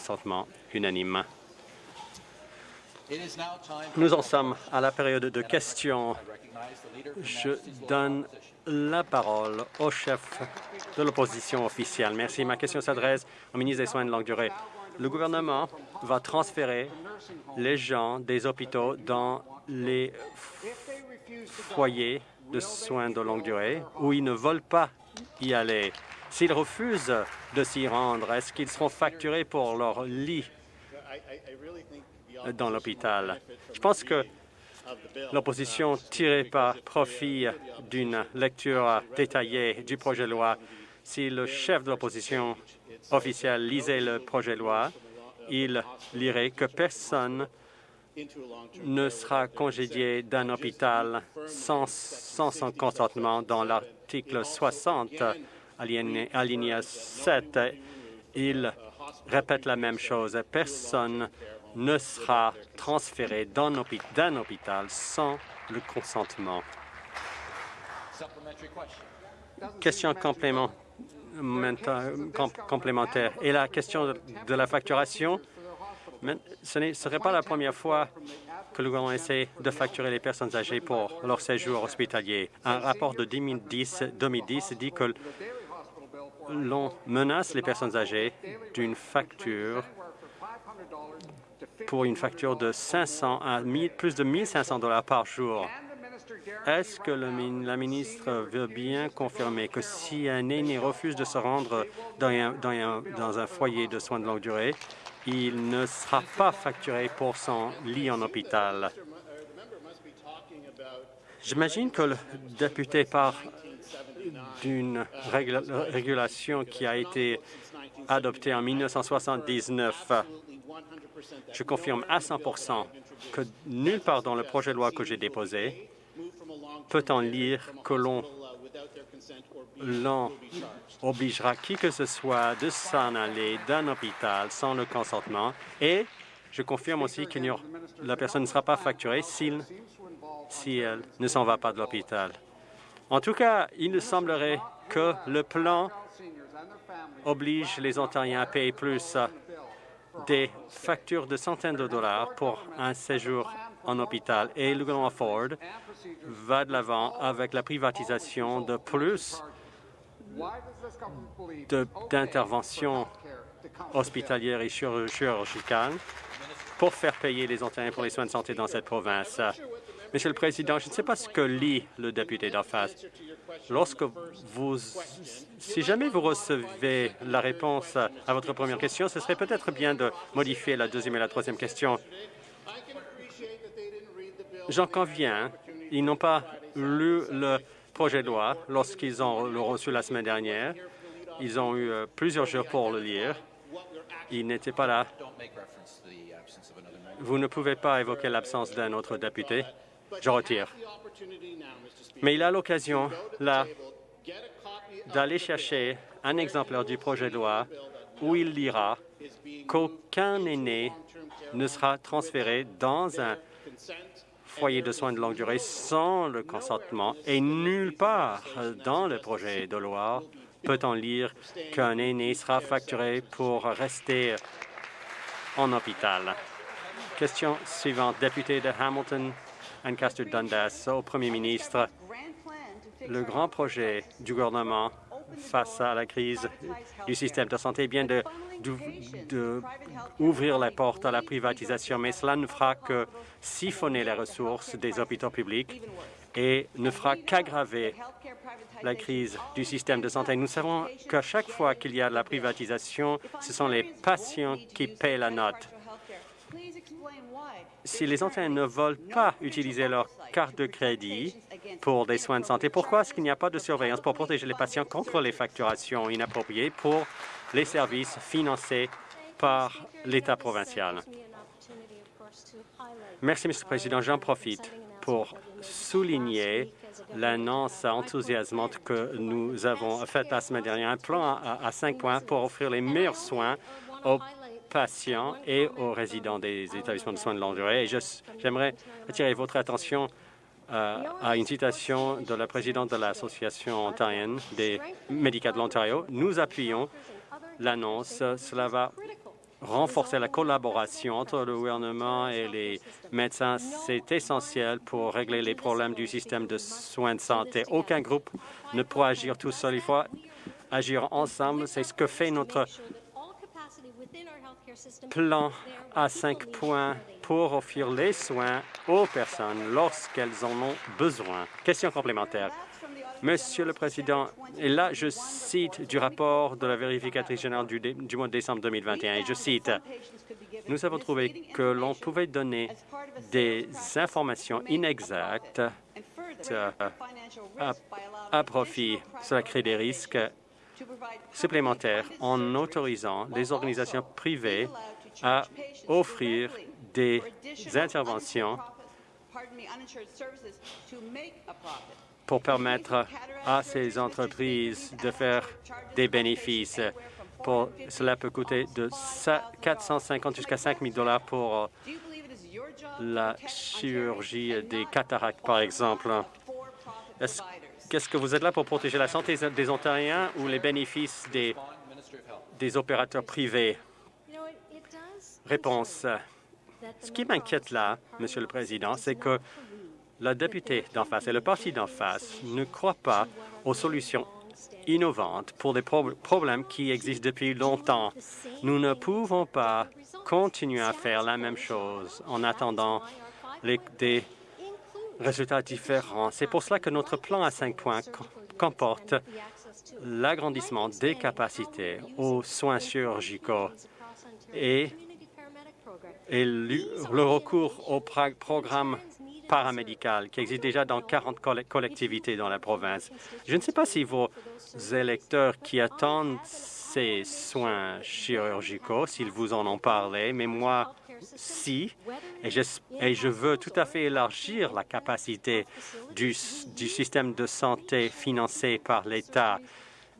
consentement unanime. Nous en sommes à la période de questions. Je donne la parole au chef de l'opposition officielle. Merci. Ma question s'adresse au ministre des Soins de longue durée. Le gouvernement va transférer les gens des hôpitaux dans les foyers de soins de longue durée où ils ne veulent pas y aller. S'ils refusent de s'y rendre, est-ce qu'ils seront facturés pour leur lit dans l'hôpital? Je pense que l'opposition tirait pas profit d'une lecture détaillée du projet de loi. Si le chef de l'opposition officielle lisait le projet de loi, il lirait que personne ne sera congédié d'un hôpital sans, son consentement dans l'article 60, alinéa 7. Il répète la même chose. Personne ne sera transféré d'un hôpital sans le consentement. Question complémentaire. Et la question de la facturation, ce ne serait pas la première fois que le gouvernement essaie de facturer les personnes âgées pour leur séjour hospitalier. Un rapport de 2010, 2010 dit que l'on menace les personnes âgées d'une facture pour une facture de 500 à plus de 1500 dollars par jour. Est-ce que la ministre veut bien confirmer que si un aîné refuse de se rendre dans un, dans un foyer de soins de longue durée, il ne sera pas facturé pour son lit en hôpital. J'imagine que le député parle d'une régulation qui a été adoptée en 1979. Je confirme à 100 que nulle part dans le projet de loi que j'ai déposé peut-on lire que l'on l'on obligera qui que ce soit de s'en aller d'un hôpital sans le consentement et je confirme aussi que la personne ne sera pas facturée si elle ne s'en va pas de l'hôpital. En tout cas, il semblerait que le plan oblige les Ontariens à payer plus des factures de centaines de dollars pour un séjour en hôpital. Et le gouvernement Ford va de l'avant avec la privatisation de plus d'interventions hospitalières et chirurgicales pour faire payer les Ontariens pour les soins de santé dans cette province. Monsieur le Président, je ne sais pas ce que lit le député d'en face. Lorsque vous, si jamais vous recevez la réponse à votre première question, ce serait peut-être bien de modifier la deuxième et la troisième question. J'en conviens, ils n'ont pas lu le projet de loi lorsqu'ils ont le reçu la semaine dernière. Ils ont eu euh, plusieurs jours pour le lire. Ils n'étaient pas là. Vous ne pouvez pas évoquer l'absence d'un autre député. Je retire. Mais il a l'occasion, là, d'aller chercher un exemplaire du projet de loi où il lira qu'aucun aîné ne sera transféré dans un foyer de soins de longue durée sans le consentement et nulle part dans le projet de loi peut-on lire qu'un aîné sera facturé pour rester en hôpital. Question suivante. Député de Hamilton, Ancaster Dundas, au Premier ministre. Le grand projet du gouvernement face à la crise du système de santé bien d'ouvrir les portes à la privatisation, mais cela ne fera que siphonner les ressources des hôpitaux publics et ne fera qu'aggraver la crise du système de santé. Nous savons qu'à chaque fois qu'il y a de la privatisation, ce sont les patients qui paient la note. Si les Ontariens ne veulent pas utiliser leur carte de crédit pour des soins de santé, pourquoi est-ce qu'il n'y a pas de surveillance pour protéger les patients contre les facturations inappropriées pour les services financés par l'État provincial? Merci, Monsieur le Président. J'en profite pour souligner l'annonce enthousiasmante que nous avons faite la semaine dernière, un plan à, cinq points pour offrir les meilleurs soins aux patients et aux résidents des établissements de soins de longue durée. J'aimerais attirer votre attention euh, à une citation de la présidente de l'Association ontarienne des médicaux de l'Ontario. Nous appuyons l'annonce. Cela va renforcer la collaboration entre le gouvernement et les médecins. C'est essentiel pour régler les problèmes du système de soins de santé. Aucun groupe ne pourra agir tout seul. Il faut agir ensemble. C'est ce que fait notre plan à cinq points pour offrir les soins aux personnes lorsqu'elles en ont besoin. Question complémentaire. Monsieur le Président, et là, je cite du rapport de la vérificatrice générale du, mois de décembre 2021, et je cite, « Nous avons trouvé que l'on pouvait donner des informations inexactes à, à profit. Cela crée des risques supplémentaires en autorisant les organisations privées à offrir des interventions pour permettre à ces entreprises de faire des bénéfices. Pour, cela peut coûter de 450 jusqu'à 5 000 dollars pour la chirurgie des cataractes, par exemple. Qu'est-ce que vous êtes là pour protéger la santé des Ontariens ou les bénéfices des, des opérateurs privés? Réponse. Ce qui m'inquiète là, Monsieur le Président, c'est que la députée d'en face et le parti d'en face ne croient pas aux solutions innovantes pour des problèmes qui existent depuis longtemps. Nous ne pouvons pas continuer à faire la même chose en attendant des résultats différents. C'est pour cela que notre plan à cinq points comporte l'agrandissement des capacités aux soins chirurgicaux et, et le recours au programme paramédicales qui existe déjà dans 40 collectivités dans la province. Je ne sais pas si vos électeurs qui attendent ces soins chirurgicaux, s'ils vous en ont parlé, mais moi, si, et je, et je veux tout à fait élargir la capacité du, du système de santé financé par l'État.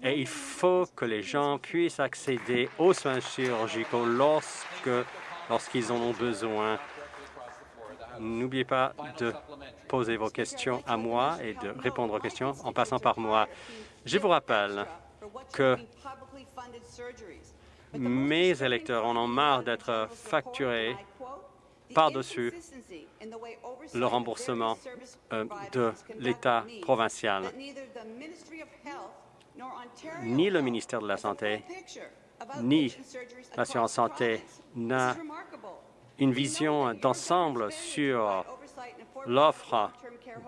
Et il faut que les gens puissent accéder aux soins chirurgicaux lorsque lorsqu'ils en ont besoin N'oubliez pas de poser vos questions à moi et de répondre aux questions en passant par moi. Je vous rappelle que mes électeurs en ont marre d'être facturés par-dessus le remboursement euh, de l'État provincial. Ni le ministère de la Santé, ni l'assurance santé n'a une vision d'ensemble sur l'offre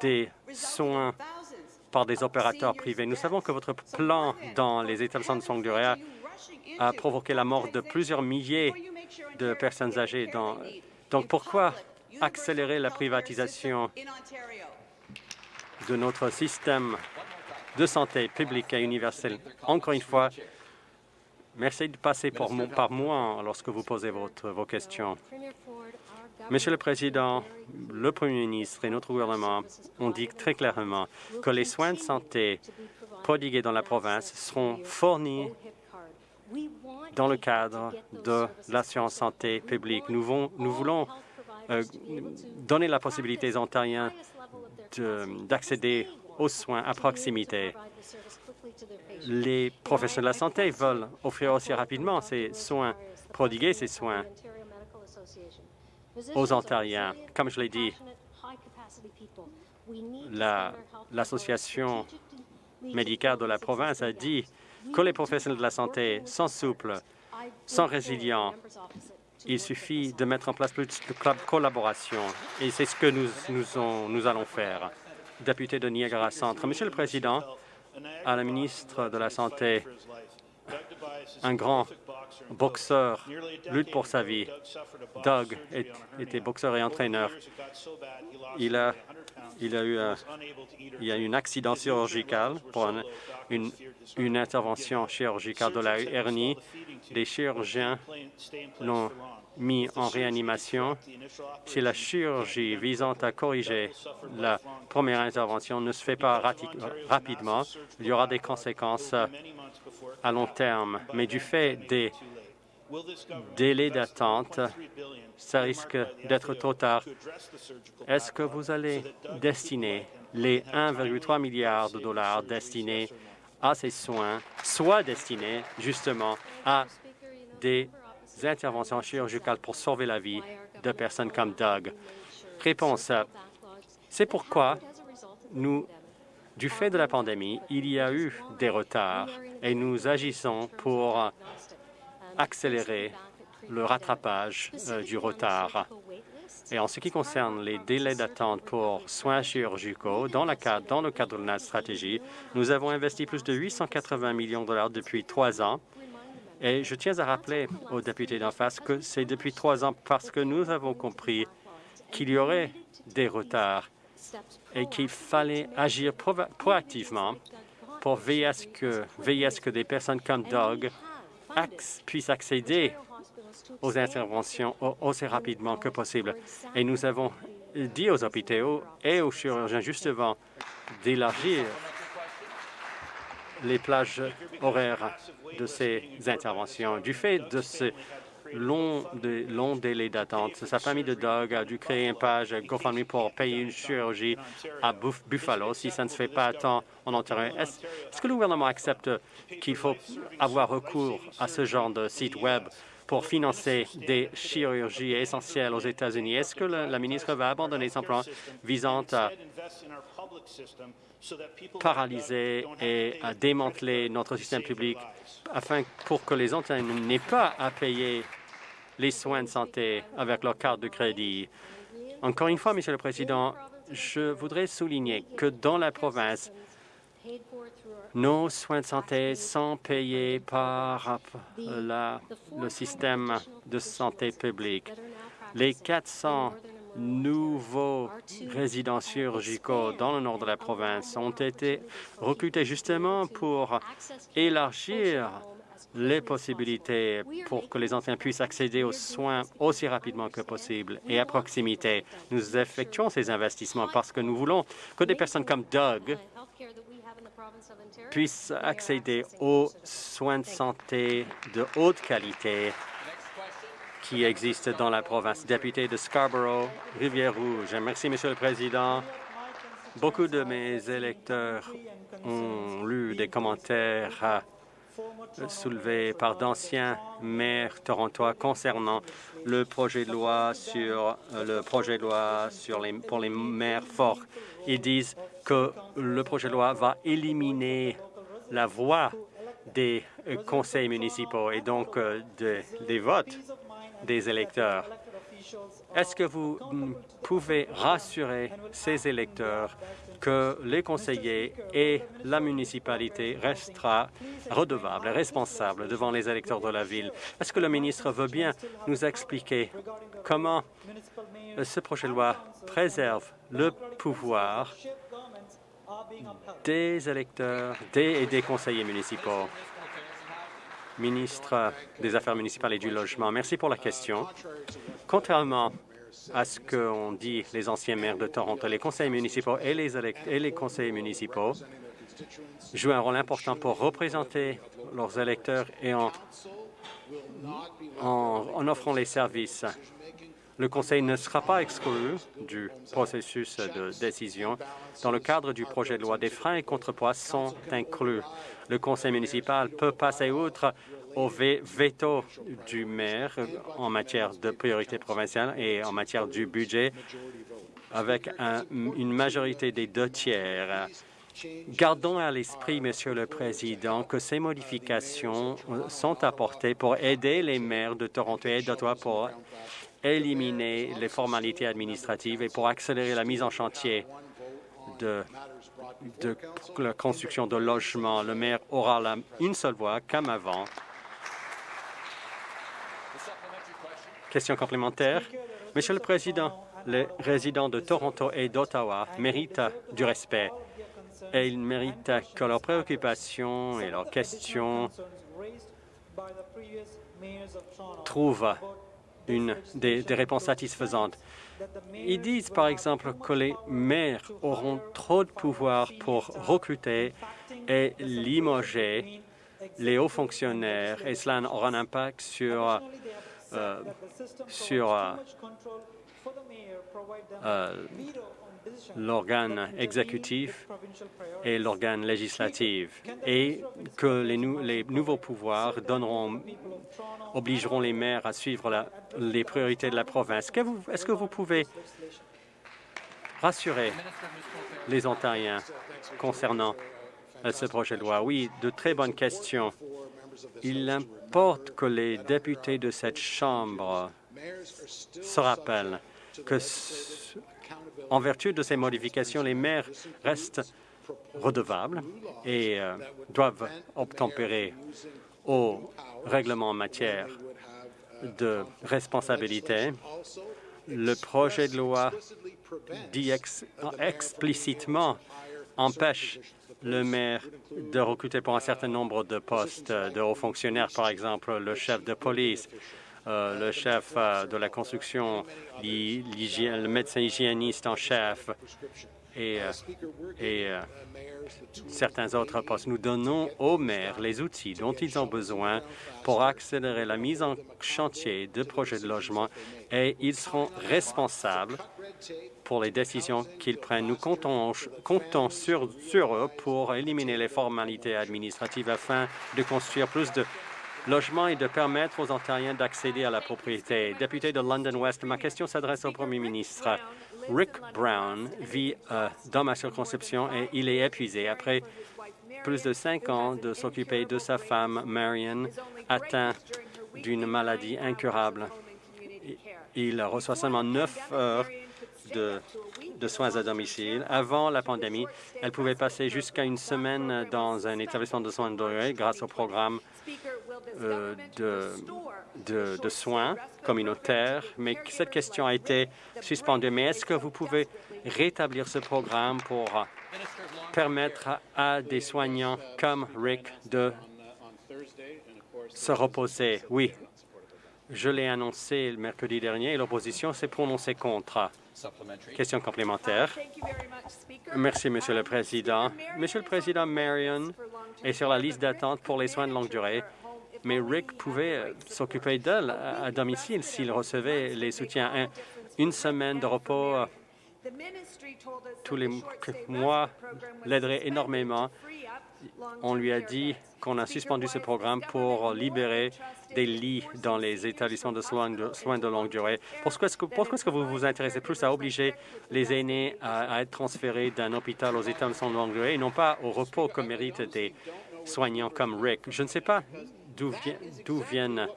des soins par des opérateurs privés. Nous savons que votre plan dans les établissements de soins de a provoqué la mort de plusieurs milliers de personnes âgées. Donc pourquoi accélérer la privatisation de notre système de santé publique et universel Encore une fois, Merci de passer par moi lorsque vous posez votre, vos questions. Monsieur le Président, le Premier ministre et notre gouvernement ont dit très clairement que les soins de santé prodigués dans la province seront fournis dans le cadre de l'assurance santé publique. Nous, voulons euh, donner la possibilité aux Ontariens d'accéder aux soins à proximité les professionnels de la santé veulent offrir aussi rapidement ces soins, prodiguer ces soins aux Ontariens. Comme je l'ai dit, l'association médicale de la province a dit que les professionnels de la santé sont souples, sont résilients. Il suffit de mettre en place plus de collaboration et c'est ce que nous, nous, nous allons faire. Député de Niagara Centre. Monsieur le Président, à la ministre de la Santé. Un grand boxeur lutte pour sa vie. Doug était boxeur et entraîneur. Il a, eu un, accident chirurgical pour une, une intervention chirurgicale de la hernie. Les chirurgiens l'ont mis en réanimation. Si la chirurgie visant à corriger la première intervention ne se fait pas rapidement, il y aura des conséquences à long terme. Mais du fait des délais d'attente, ça risque d'être trop tard. Est-ce que vous allez destiner les 1,3 milliard de dollars destinés à ces soins, soit destinés justement à des interventions chirurgicales pour sauver la vie de personnes comme Doug? Réponse. C'est pourquoi nous, du fait de la pandémie, il y a eu des retards et nous agissons pour accélérer le rattrapage euh, du retard. Et en ce qui concerne les délais d'attente pour soins chirurgicaux, dans, dans le cadre de notre stratégie, nous avons investi plus de 880 millions de dollars depuis trois ans. Et je tiens à rappeler aux députés d'en face que c'est depuis trois ans parce que nous avons compris qu'il y aurait des retards et qu'il fallait agir proactivement pour veiller à ce que, veiller à ce que des personnes comme Doug puissent accéder aux interventions aussi rapidement que possible. Et nous avons dit aux hôpitaux et aux chirurgiens justement d'élargir les plages horaires de ces interventions. Du fait de ce long, délai d'attente, sa famille de Doug a dû créer une page GoFundMe pour payer une chirurgie à Buffalo. Si ça ne se fait pas à temps en Ontario, est-ce que le gouvernement accepte qu'il faut avoir recours à ce genre de site Web pour financer des chirurgies essentielles aux États-Unis? Est-ce que la, ministre va abandonner son plan visant à paralyser et à démanteler notre système public afin pour que les Ontariens n'aient pas à payer les soins de santé avec leur carte de crédit. Encore une fois, Monsieur le Président, je voudrais souligner que dans la province, nos soins de santé sont payés par le système de santé publique. Les 400 nouveaux résidents chirurgicaux dans le nord de la province ont été recrutés justement pour élargir les possibilités pour que les anciens puissent accéder aux soins aussi rapidement que possible et à proximité. Nous effectuons ces investissements parce que nous voulons que des personnes comme Doug puissent accéder aux soins de santé de haute qualité qui existent dans la province. Député de Scarborough, Rivière-Rouge. Merci, Monsieur le Président. Beaucoup de mes électeurs ont lu des commentaires soulevés par d'anciens maires torontois concernant le projet de loi sur le projet de loi sur les, pour les maires forts. Ils disent que le projet de loi va éliminer la voix des euh, conseils municipaux et donc euh, des votes des électeurs. Est-ce que vous pouvez rassurer ces électeurs que les conseillers et la municipalité restera redevable et responsable devant les électeurs de la ville? Est-ce que le ministre veut bien nous expliquer comment euh, ce projet de loi préserve le pouvoir des électeurs et des conseillers municipaux? Ministre des Affaires municipales et du Logement, merci pour la question. Contrairement à ce qu'ont dit les anciens maires de Toronto, les conseillers municipaux et les, et les conseillers municipaux jouent un rôle important pour représenter leurs électeurs et en offrant les services le Conseil ne sera pas exclu du processus de décision. Dans le cadre du projet de loi, des freins et contrepoids sont inclus. Le Conseil municipal peut passer outre au veto du maire en matière de priorité provinciale et en matière du budget avec une majorité des deux tiers. Gardons à l'esprit, Monsieur le Président, que ces modifications sont apportées pour aider les maires de Toronto et d'Ottawa pour éliminer les formalités administratives et pour accélérer la mise en chantier de, la construction de logements. Le maire aura une seule voix, comme avant. Question complémentaire. Monsieur le Président, les résidents de Toronto et d'Ottawa méritent du respect et ils méritent que leurs préoccupations et leurs questions trouvent une, des, réponses satisfaisantes. Ils disent, par exemple, que les maires auront trop de pouvoir pour recruter et limoger les hauts fonctionnaires et cela aura un impact sur euh, sur euh, l'organe exécutif et l'organe législatif et que les, nouveaux pouvoirs obligeront les maires à suivre les priorités de la province. Est-ce que vous pouvez rassurer les Ontariens concernant ce projet de loi? Oui, de très bonnes questions. Il importe que les députés de cette Chambre se rappellent que, en vertu de ces modifications, les maires restent redevables et euh, doivent obtempérer aux règlements en matière de responsabilité. Le projet de loi dit explicitement empêche le maire de recruter pour un certain nombre de postes de hauts fonctionnaires, par exemple le chef de police, le chef euh, de la construction, le médecin hygiéniste en chef et, euh, certains autres postes. Nous donnons aux maires les outils dont ils ont besoin pour accélérer la mise en chantier de projets de logement et ils seront responsables pour les décisions qu'ils prennent. Nous comptons, comptons sur, sur eux pour éliminer les formalités administratives afin de construire plus de logements et de permettre aux Ontariens d'accéder à la propriété. Député de London West, ma question s'adresse au Premier ministre. Rick Brown vit euh, dans ma circonscription et il est épuisé après plus de cinq ans de s'occuper de sa femme, Marion, atteinte d'une maladie incurable. Il reçoit seulement neuf heures de, de, soins à domicile. Avant la pandémie, elle pouvait passer jusqu'à une semaine dans un établissement de soins de grâce au programme euh, de, soins communautaires, mais cette question a été suspendue. Mais est-ce que vous pouvez rétablir ce programme pour permettre à des soignants comme Rick de se reposer? Oui, je l'ai annoncé le mercredi dernier et l'opposition s'est prononcée contre. Question complémentaire. Merci, Monsieur le Président. Monsieur le Président, Marion est sur la liste d'attente pour les soins de longue durée, mais Rick pouvait euh, s'occuper d'elle à domicile s'il recevait les soutiens. une semaine de repos euh, tous les mois l'aiderait énormément. On lui a dit qu'on a suspendu ce programme pour libérer des lits dans les établissements de soins de, longue durée. Pourquoi est-ce que, vous vous intéressez plus à obliger les aînés à, être transférés d'un hôpital aux établissements de longue durée et non pas au repos que méritent des soignants comme Rick? Je ne sais pas d'où viennent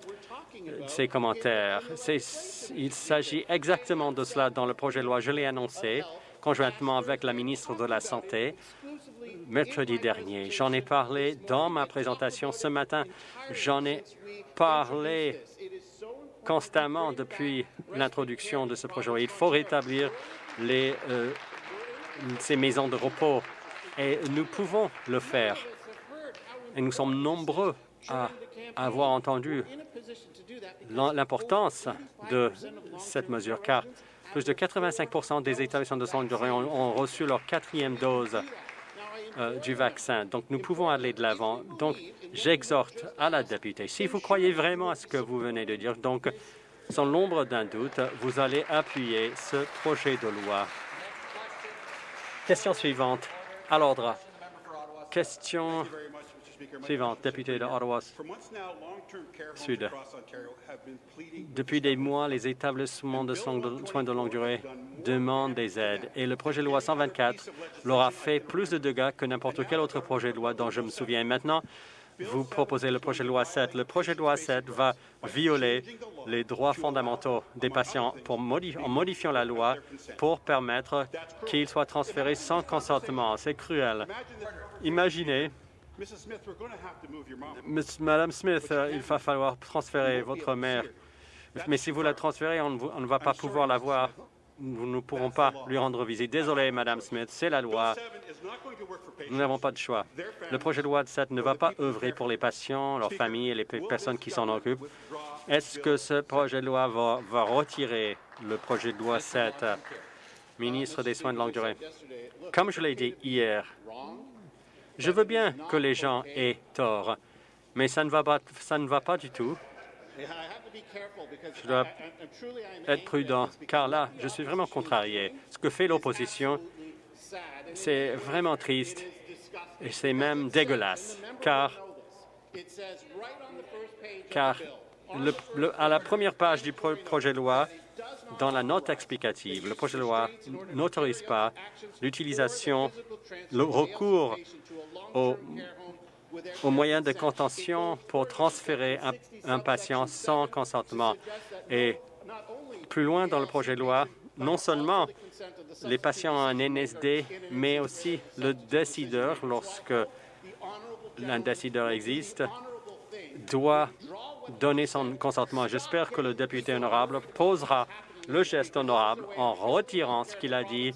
ces commentaires? Il s'agit exactement de cela dans le projet de loi. Je l'ai annoncé conjointement avec la ministre de la Santé mercredi dernier. J'en ai parlé dans ma présentation ce matin. J'en ai parlé constamment depuis l'introduction de ce projet. Il faut rétablir euh, ces maisons de repos et nous pouvons le faire. Et nous sommes nombreux à avoir entendu l'importance de cette mesure, car plus de 85% des établissements de ont, ont reçu leur quatrième dose euh, du vaccin. Donc, nous pouvons aller de l'avant. Donc, j'exhorte à la députée, si vous croyez vraiment à ce que vous venez de dire, donc, sans l'ombre d'un doute, vous allez appuyer ce projet de loi. Question suivante. À l'ordre. Question suivante, député de Ottawa Sud. Depuis des mois, les établissements de soins de longue durée demandent des aides et le projet de loi 124 leur a fait plus de dégâts que n'importe quel autre projet de loi dont je me souviens. Maintenant, vous proposez le projet de loi 7. Le projet de loi 7 va violer les droits fondamentaux des patients pour en modifiant la loi pour permettre qu'ils soient transférés sans consentement. C'est cruel. Imaginez Madame Smith, euh, il va falloir transférer votre mère. Mais si vous la transférez, on ne, va pas pouvoir la voir. Nous ne pourrons pas lui rendre visite. Désolé, Madame Smith, c'est la loi. Nous n'avons pas de choix. Le projet de loi de 7 ne va pas œuvrer pour les patients, leurs familles et les personnes qui s'en occupent. Est-ce que ce projet de loi va, va retirer le projet de loi 7, ministre des Soins de longue durée? Comme je l'ai dit hier, je veux bien que les gens aient tort, mais ça ne va pas, ça ne va pas du tout Je dois être prudent, car là, je suis vraiment contrarié. Ce que fait l'opposition, c'est vraiment triste et c'est même dégueulasse, car, car à la première page du projet de loi, dans la note explicative, le projet de loi n'autorise pas l'utilisation, le recours aux, moyens de contention pour transférer un, patient sans consentement. Et plus loin dans le projet de loi, non seulement les patients ont un NSD, mais aussi le décideur, lorsque un décideur existe, doit donner son consentement. J'espère que le député honorable posera le geste honorable en retirant ce qu'il a dit.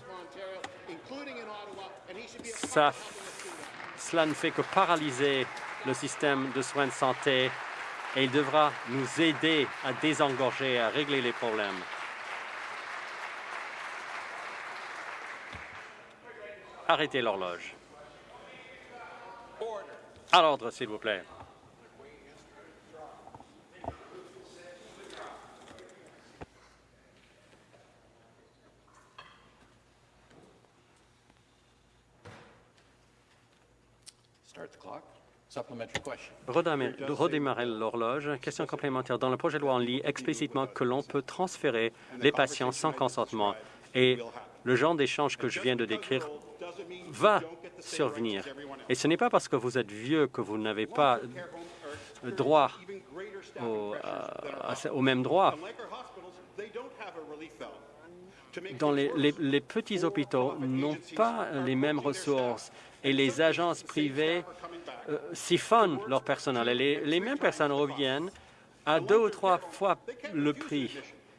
Ça, cela ne fait que paralyser le système de soins de santé et il devra nous aider à désengorger, à régler les problèmes. Arrêtez l'horloge. À l'ordre, s'il vous plaît. Redémarrer l'horloge. Question complémentaire. Dans le projet de loi, on lit explicitement que l'on peut transférer les patients sans consentement. Et le genre d'échange que je viens de décrire va survenir. Et ce n'est pas parce que vous êtes vieux que vous n'avez pas droit au, au même droit. Dans les, les petits hôpitaux n'ont pas les mêmes ressources et les agences privées euh, siphonnent leur personnel. Et les, mêmes personnes reviennent à deux ou trois fois le prix.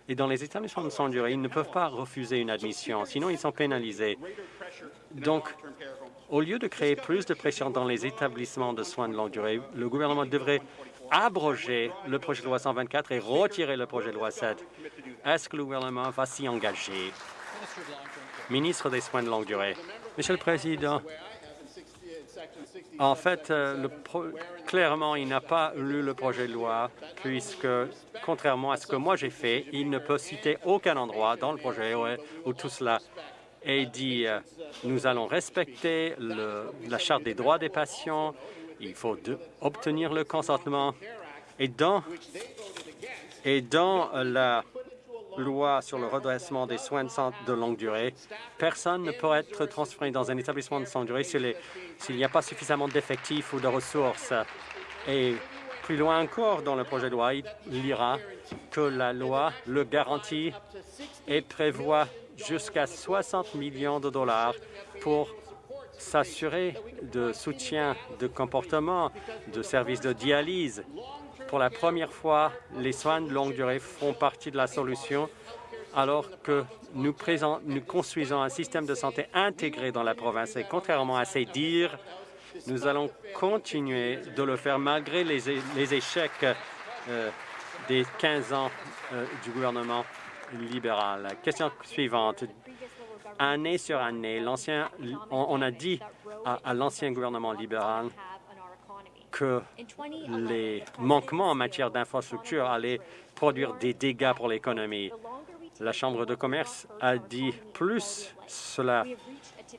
Et dans les établissements de soins durée, ils ne peuvent pas refuser une admission, sinon ils sont pénalisés. Donc, au lieu de créer plus de pression dans les établissements de soins de longue durée, le gouvernement devrait abroger le projet de loi 124 et retirer le projet de loi 7. Est-ce que le gouvernement va s'y engager? Ministre des Soins de longue durée. Monsieur le Président, en fait, euh, clairement, il n'a pas lu le projet de loi, puisque, contrairement à ce que moi j'ai fait, il ne peut citer aucun endroit dans le projet où, tout cela est dit nous allons respecter la Charte des droits des patients, il faut obtenir le consentement. Et dans, et dans la loi sur le redressement des soins de santé de longue durée, personne ne peut être transféré dans un établissement de soins de durée s'il n'y a pas suffisamment d'effectifs ou de ressources. Et plus loin encore dans le projet de loi, il lira que la loi le garantit et prévoit jusqu'à 60 millions de dollars pour s'assurer de soutien de comportement, de services de dialyse, pour la première fois, les soins de longue durée font partie de la solution alors que nous, construisons un système de santé intégré dans la province. Et contrairement à ces dires, nous allons continuer de le faire malgré les, échecs euh, des 15 ans euh, du gouvernement libéral. Question suivante. Année sur année, on, a dit à l'ancien gouvernement libéral que les manquements en matière d'infrastructure allaient produire des dégâts pour l'économie. La Chambre de commerce a dit plus cela,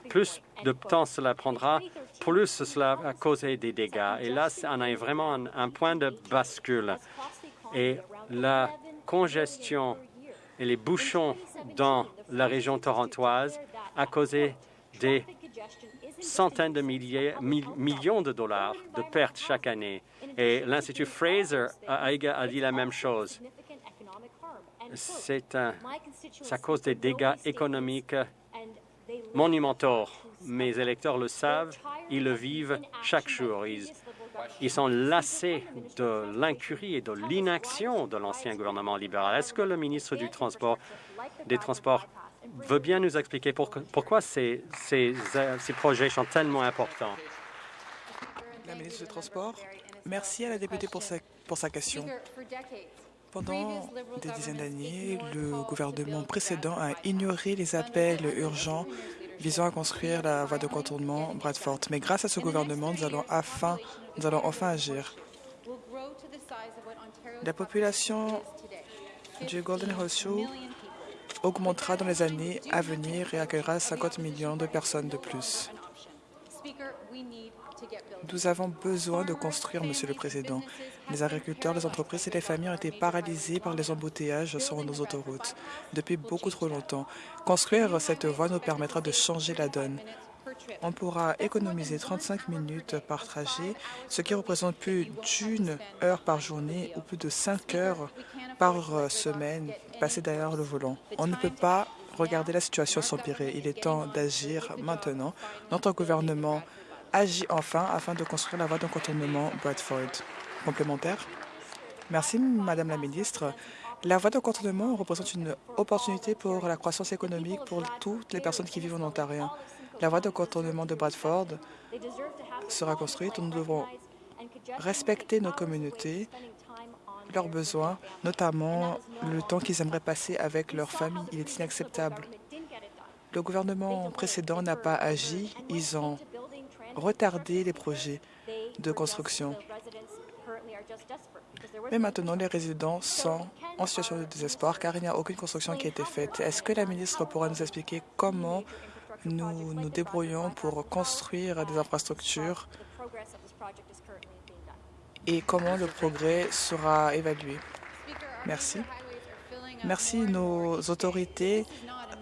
plus de temps cela prendra, plus cela va causer des dégâts. Et là, on a vraiment un, point de bascule. Et la congestion et les bouchons dans la région torontoise a causé des centaines de millions de dollars de pertes chaque année. Et l'Institut Fraser a, a, dit la même chose. C'est cause des dégâts économiques monumentaux. Mes électeurs le savent, ils le vivent chaque jour. Ils, ils sont lassés de l'incurie et de l'inaction de l'ancien gouvernement libéral. Est-ce que le ministre du Transport, des Transports veut bien nous expliquer pourquoi ces, projets sont tellement importants. La ministre du Transport, merci à la députée pour sa, question. Pendant des dizaines d'années, le gouvernement précédent a ignoré les appels urgents visant à construire la voie de contournement Bradford. Mais grâce à ce gouvernement, nous allons, nous allons enfin agir. La population du Golden Horseshoe augmentera dans les années à venir et accueillera 50 millions de personnes de plus. Nous avons besoin de construire, Monsieur le Président. Les agriculteurs, les entreprises et les familles ont été paralysés par les embouteillages sur nos autoroutes depuis beaucoup trop longtemps. Construire cette voie nous permettra de changer la donne. On pourra économiser 35 minutes par trajet, ce qui représente plus d'une heure par journée ou plus de 5 heures par semaine passées derrière le volant. On ne peut pas regarder la situation s'empirer. Il est temps d'agir maintenant. Notre gouvernement agit enfin afin de construire la voie d'un contournement Bradford. Complémentaire Merci, Madame la Ministre. La voie de contournement représente une opportunité pour la croissance économique pour toutes les personnes qui vivent en Ontario. La voie de contournement de Bradford sera construite. Nous devrons respecter nos communautés, leurs besoins, notamment le temps qu'ils aimeraient passer avec leur famille. Il est inacceptable. Le gouvernement précédent n'a pas agi. Ils ont retardé les projets de construction. Mais maintenant, les résidents sont en situation de désespoir car il n'y a aucune construction qui a été faite. Est-ce que la ministre pourra nous expliquer comment nous nous débrouillons pour construire des infrastructures et comment le progrès sera évalué? Merci. Merci. Nos autorités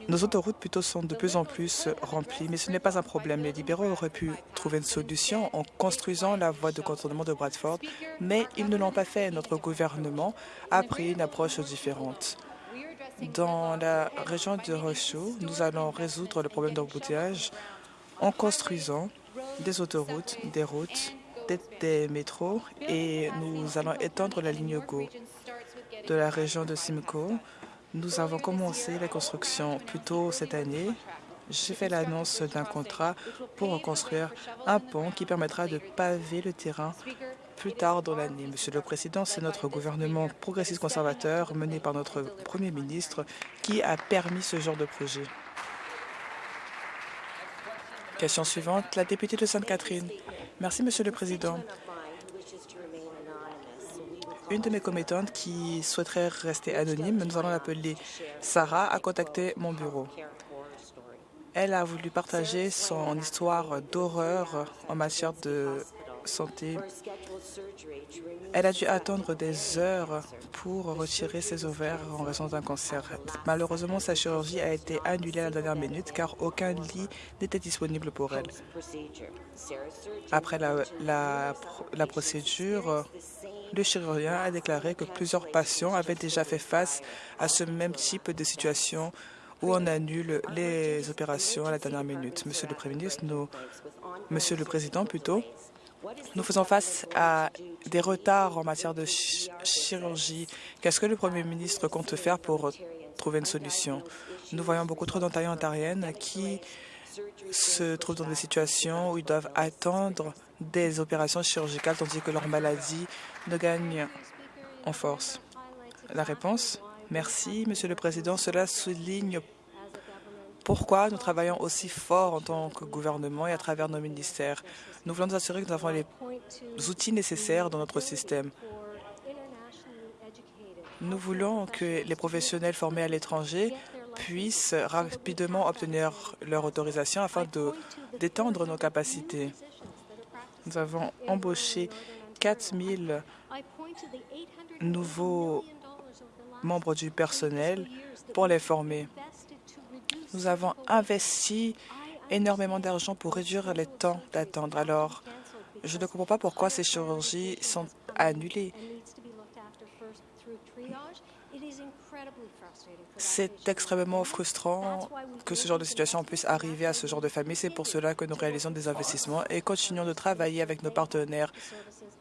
nos autoroutes plutôt sont de plus en plus remplies, mais ce n'est pas un problème. Les libéraux auraient pu trouver une solution en construisant la voie de contournement de Bradford, mais ils ne l'ont pas fait. Notre gouvernement a pris une approche différente. Dans la région de Rocheux, nous allons résoudre le problème d'embouteillage en construisant des autoroutes, des routes, des, des, métros et nous allons étendre la ligne GO de la région de Simcoe nous avons commencé la construction plus tôt cette année. J'ai fait l'annonce d'un contrat pour reconstruire un pont qui permettra de paver le terrain plus tard dans l'année. Monsieur le Président, c'est notre gouvernement progressiste conservateur mené par notre Premier ministre qui a permis ce genre de projet. Question suivante, la députée de Sainte-Catherine. Merci, Monsieur le Président une de mes commettantes qui souhaiterait rester anonyme, nous allons l'appeler Sarah, a contacté mon bureau. Elle a voulu partager son histoire d'horreur en matière de santé. Elle a dû attendre des heures pour retirer ses ovaires en raison d'un cancer. Malheureusement, sa chirurgie a été annulée à la dernière minute car aucun lit n'était disponible pour elle. Après la, la, la procédure, le chirurgien a déclaré que plusieurs patients avaient déjà fait face à ce même type de situation où on annule les opérations à la dernière minute. Monsieur le Premier ministre, nous, Monsieur le Président, plutôt, nous faisons face à des retards en matière de chirurgie. Qu'est-ce que le Premier ministre compte faire pour trouver une solution? Nous voyons beaucoup trop d'Ontariens ontariennes qui se trouvent dans des situations où ils doivent attendre des opérations chirurgicales tandis que leur maladie ne gagne en force. La réponse? Merci, Monsieur le Président. Cela souligne pourquoi nous travaillons aussi fort en tant que gouvernement et à travers nos ministères. Nous voulons nous assurer que nous avons les outils nécessaires dans notre système. Nous voulons que les professionnels formés à l'étranger puissent rapidement obtenir leur autorisation afin d'étendre nos capacités. Nous avons embauché 4 000 nouveaux membres du personnel pour les former. Nous avons investi énormément d'argent pour réduire les temps d'attendre. Alors, je ne comprends pas pourquoi ces chirurgies sont annulées. C'est extrêmement frustrant que ce genre de situation puisse arriver à ce genre de famille. C'est pour cela que nous réalisons des investissements et continuons de travailler avec nos partenaires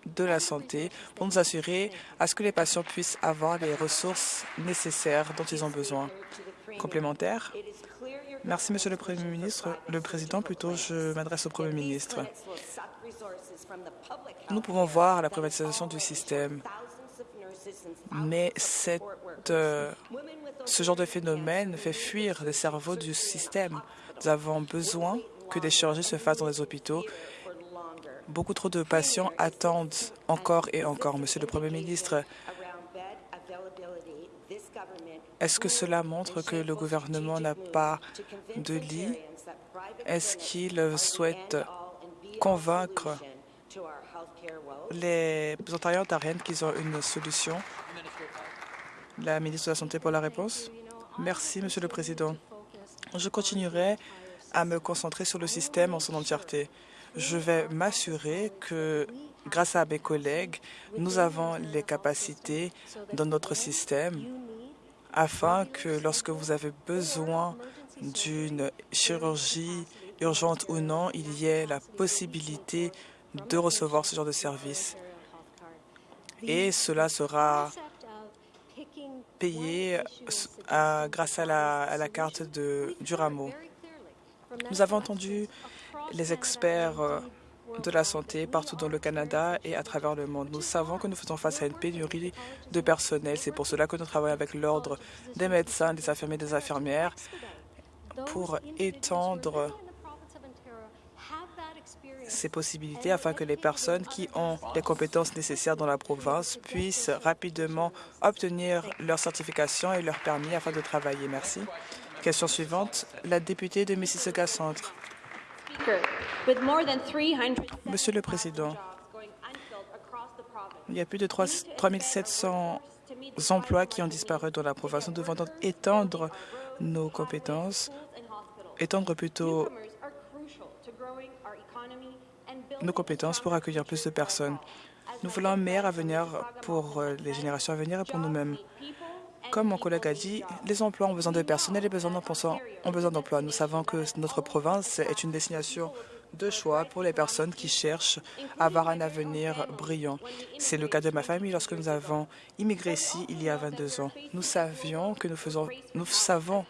de la santé pour nous assurer à ce que les patients puissent avoir les ressources nécessaires dont ils ont besoin. Complémentaire Merci, Monsieur le Premier ministre. Le Président, plutôt, je m'adresse au Premier ministre. Nous pouvons voir la privatisation du système, mais euh, ce genre de phénomène fait fuir les cerveaux du système. Nous avons besoin que des chirurgies se fassent dans les hôpitaux Beaucoup trop de patients attendent encore et encore. Monsieur le Premier ministre, est-ce que cela montre que le gouvernement n'a pas de lit? Est-ce qu'il souhaite convaincre les Ontariens ontariennes qu'ils ont une solution? La ministre de la Santé pour la réponse. Merci, Monsieur le Président. Je continuerai à me concentrer sur le système en son entièreté. Je vais m'assurer que, grâce à mes collègues, nous avons les capacités dans notre système afin que lorsque vous avez besoin d'une chirurgie urgente ou non, il y ait la possibilité de recevoir ce genre de service. Et cela sera payé grâce à la, carte de, du rameau. Nous avons entendu les experts euh, de la santé partout dans le Canada et à travers le monde. Nous savons que nous faisons face à une pénurie de personnel. C'est pour cela que nous travaillons avec l'Ordre des médecins, des infirmiers des infirmières pour étendre ces possibilités afin que les personnes qui ont les compétences nécessaires dans la province puissent rapidement obtenir leur certification et leur permis afin de travailler. Merci. Question suivante, la députée de Mississauga Centre. Monsieur le Président, il y a plus de 3 700 emplois qui ont disparu dans la province. Nous devons donc étendre nos compétences, étendre plutôt nos compétences pour accueillir plus de personnes. Nous voulons un meilleur avenir pour euh, les générations à venir et pour nous-mêmes. Comme mon collègue a dit, les emplois ont besoin de personnel et les besoins ont besoin d'emplois. Nous savons que notre province est une destination de choix pour les personnes qui cherchent à avoir un avenir brillant. C'est le cas de ma famille lorsque nous avons immigré ici il y a 22 ans. Nous savions que nous faisons, nous savons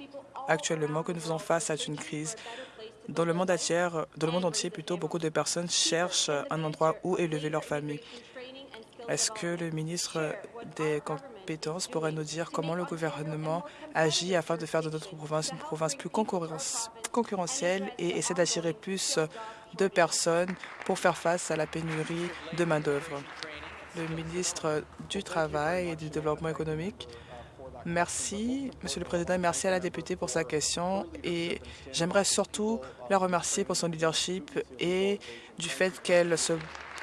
actuellement que nous faisons face à une crise. Dans le monde entier, dans le monde entier plutôt, beaucoup de personnes cherchent un endroit où élever leur famille. Est-ce que le ministre des compétences pourrait nous dire comment le gouvernement agit afin de faire de notre province une province plus concurrentielle et essaie d'attirer plus de personnes pour faire face à la pénurie de main-d'œuvre? Le ministre du Travail et du Développement économique. Merci, Monsieur le Président, merci à la députée pour sa question. Et j'aimerais surtout la remercier pour son leadership et du fait qu'elle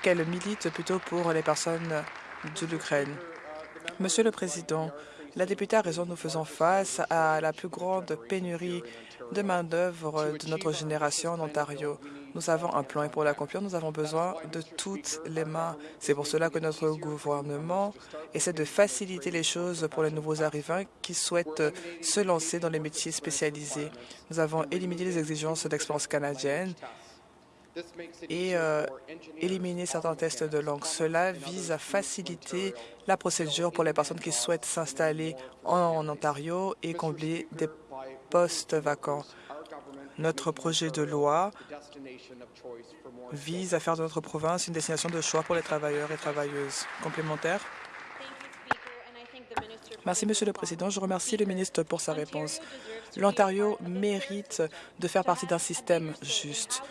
qu'elle milite plutôt pour les personnes de l'Ukraine. Monsieur le Président, la députée a raison, nous faisons face à la plus grande pénurie de main-d'œuvre de notre génération en Ontario. Nous avons un plan et pour l'accomplir, nous avons besoin de toutes les mains. C'est pour cela que notre gouvernement essaie de faciliter les choses pour les nouveaux arrivants qui souhaitent se lancer dans les métiers spécialisés. Nous avons éliminé les exigences d'expérience canadienne et euh, éliminer certains tests de langue. Cela vise à faciliter la procédure pour les personnes qui souhaitent s'installer en, Ontario et combler des postes vacants. Notre projet de loi vise à faire de notre province une destination de choix pour les travailleurs et travailleuses. Complémentaires Merci, Monsieur le Président. Je remercie le ministre pour sa réponse. L'Ontario mérite de faire partie d'un système juste.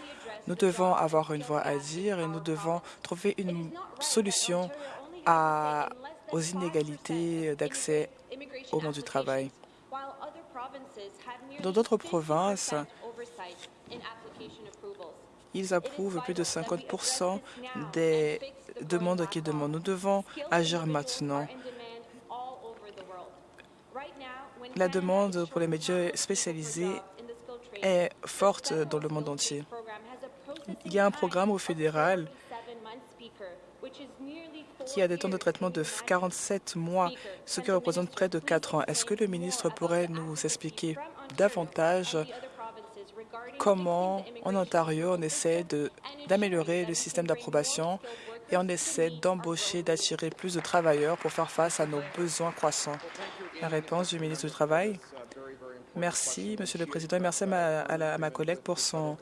Nous devons avoir une voix à dire et nous devons trouver une solution aux inégalités d'accès au monde du travail. Dans d'autres provinces, ils approuvent plus de 50% des demandes qu'ils demandent. Nous devons agir maintenant. La demande pour les médias spécialisés est forte dans le monde entier. Il y a un programme au fédéral qui a des temps de traitement de 47 mois, ce qui représente près de 4 ans. Est-ce que le ministre pourrait nous expliquer davantage comment, en Ontario, on essaie d'améliorer le système d'approbation et on essaie d'embaucher, d'attirer plus de travailleurs pour faire face à nos besoins croissants? La réponse du ministre du Travail. Merci, Monsieur le Président, et merci à ma collègue pour son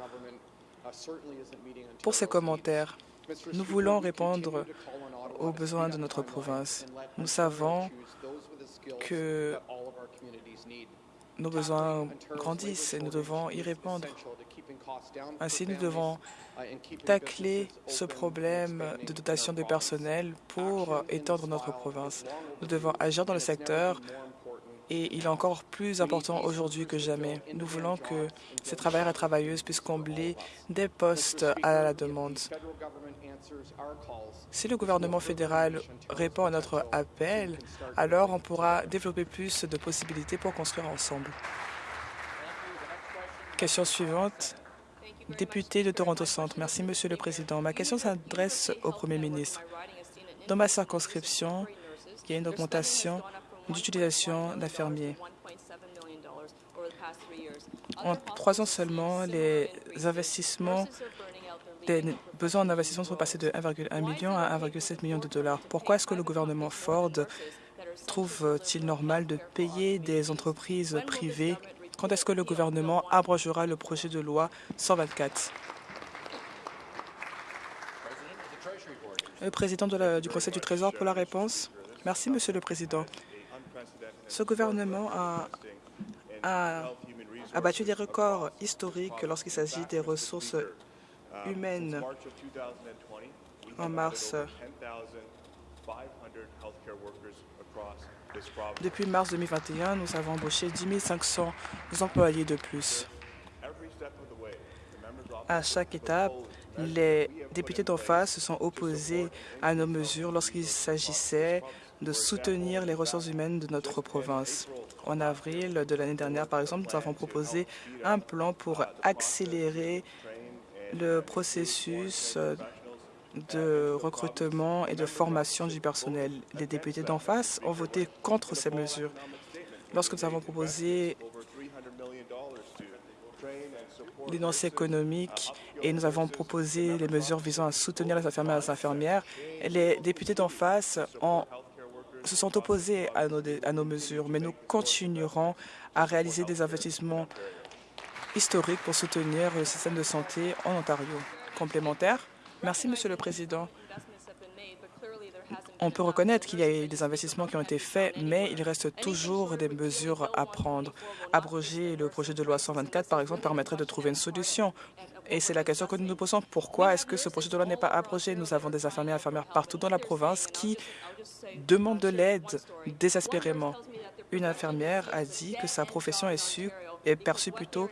pour ces commentaires. Nous voulons répondre aux besoins de notre province. Nous savons que nos besoins grandissent et nous devons y répondre. Ainsi, nous devons tacler ce problème de dotation de personnel pour étendre notre province. Nous devons agir dans le secteur et il est encore plus important aujourd'hui que jamais. Nous voulons que ces travailleurs et travailleuses puissent combler des postes à la demande. Si le gouvernement fédéral répond à notre appel, alors on pourra développer plus de possibilités pour construire ensemble. Question suivante. Député de Toronto Centre. Merci, Monsieur le Président. Ma question s'adresse au Premier ministre. Dans ma circonscription, il y a une augmentation d'utilisation d'infirmiers. En trois ans seulement, les investissements, les besoins en investissement sont passés de 1,1 million à 1,7 million de dollars. Pourquoi est-ce que le gouvernement Ford trouve-t-il normal de payer des entreprises privées? Quand est-ce que le gouvernement abrogera le projet de loi 124 Le président du Conseil du Trésor pour la réponse. Merci, Monsieur le Président. Ce gouvernement a, battu des records historiques lorsqu'il s'agit des ressources humaines. En mars, depuis mars 2021, nous avons embauché 10 500 employés de plus. À chaque étape, les députés d'en face se sont opposés à nos mesures lorsqu'il s'agissait de soutenir les ressources humaines de notre province. En avril de l'année dernière, par exemple, nous avons proposé un plan pour accélérer le processus de recrutement et de formation du personnel. Les députés d'en face ont voté contre ces mesures. Lorsque nous avons proposé l'énoncé économique et nous avons proposé les mesures visant à soutenir les infirmières et les infirmières, les députés d'en face se sont opposés à nos, mesures, mais nous continuerons à réaliser des investissements historiques pour soutenir le système de santé en Ontario. Complémentaire Merci, Monsieur le Président. On peut reconnaître qu'il y a eu des investissements qui ont été faits, mais il reste toujours des mesures à prendre. Abroger le projet de loi 124, par exemple, permettrait de trouver une solution. Et c'est la question que nous nous posons. Pourquoi est-ce que ce projet de loi n'est pas abrogé? Nous avons des infirmiers et infirmières partout dans la province qui demandent de l'aide désespérément. Une infirmière a dit que sa profession est, est perçue plutôt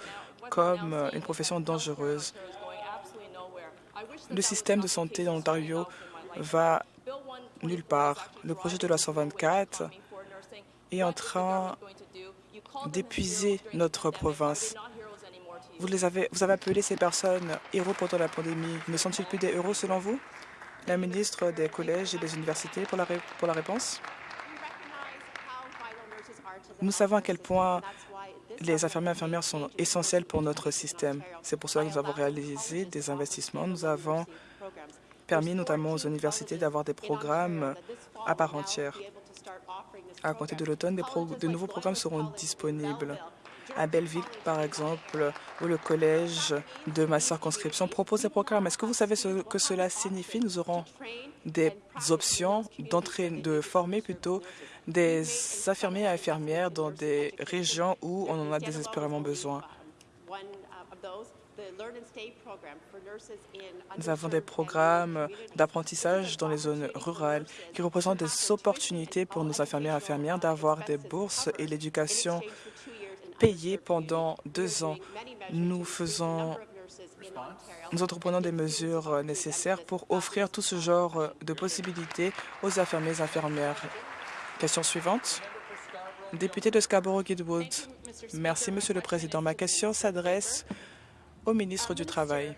comme une profession dangereuse. Le système de santé en Ontario va nulle part. Le projet de loi 124 est en train d'épuiser notre province. Vous, avez appelé ces personnes héros pendant la pandémie. Ne sont-ils plus des héros selon vous? La ministre des collèges et des universités pour la, pour la réponse. Nous savons à quel point les infirmiers et infirmières sont essentiels pour notre système. C'est pour cela que nous avons réalisé des investissements. Nous avons permis notamment aux universités d'avoir des programmes à part entière. À compter de l'automne, de nouveaux programmes seront disponibles. À Belleville, par exemple, où le collège de ma circonscription propose des programmes. Est-ce que vous savez ce que cela signifie? Nous aurons des options de former plutôt des infirmiers et infirmières dans des régions où on en a désespérément besoin. Nous avons des programmes d'apprentissage dans les zones rurales qui représentent des opportunités pour nos infirmières et infirmières d'avoir des bourses et l'éducation payée pendant deux ans. Nous faisons nous entreprenons des mesures nécessaires pour offrir tout ce genre de possibilités aux infirmiers et infirmières. Question suivante. Député de Scarborough-Guildwood. Merci, Monsieur le Président. Ma question s'adresse au ministre du Travail.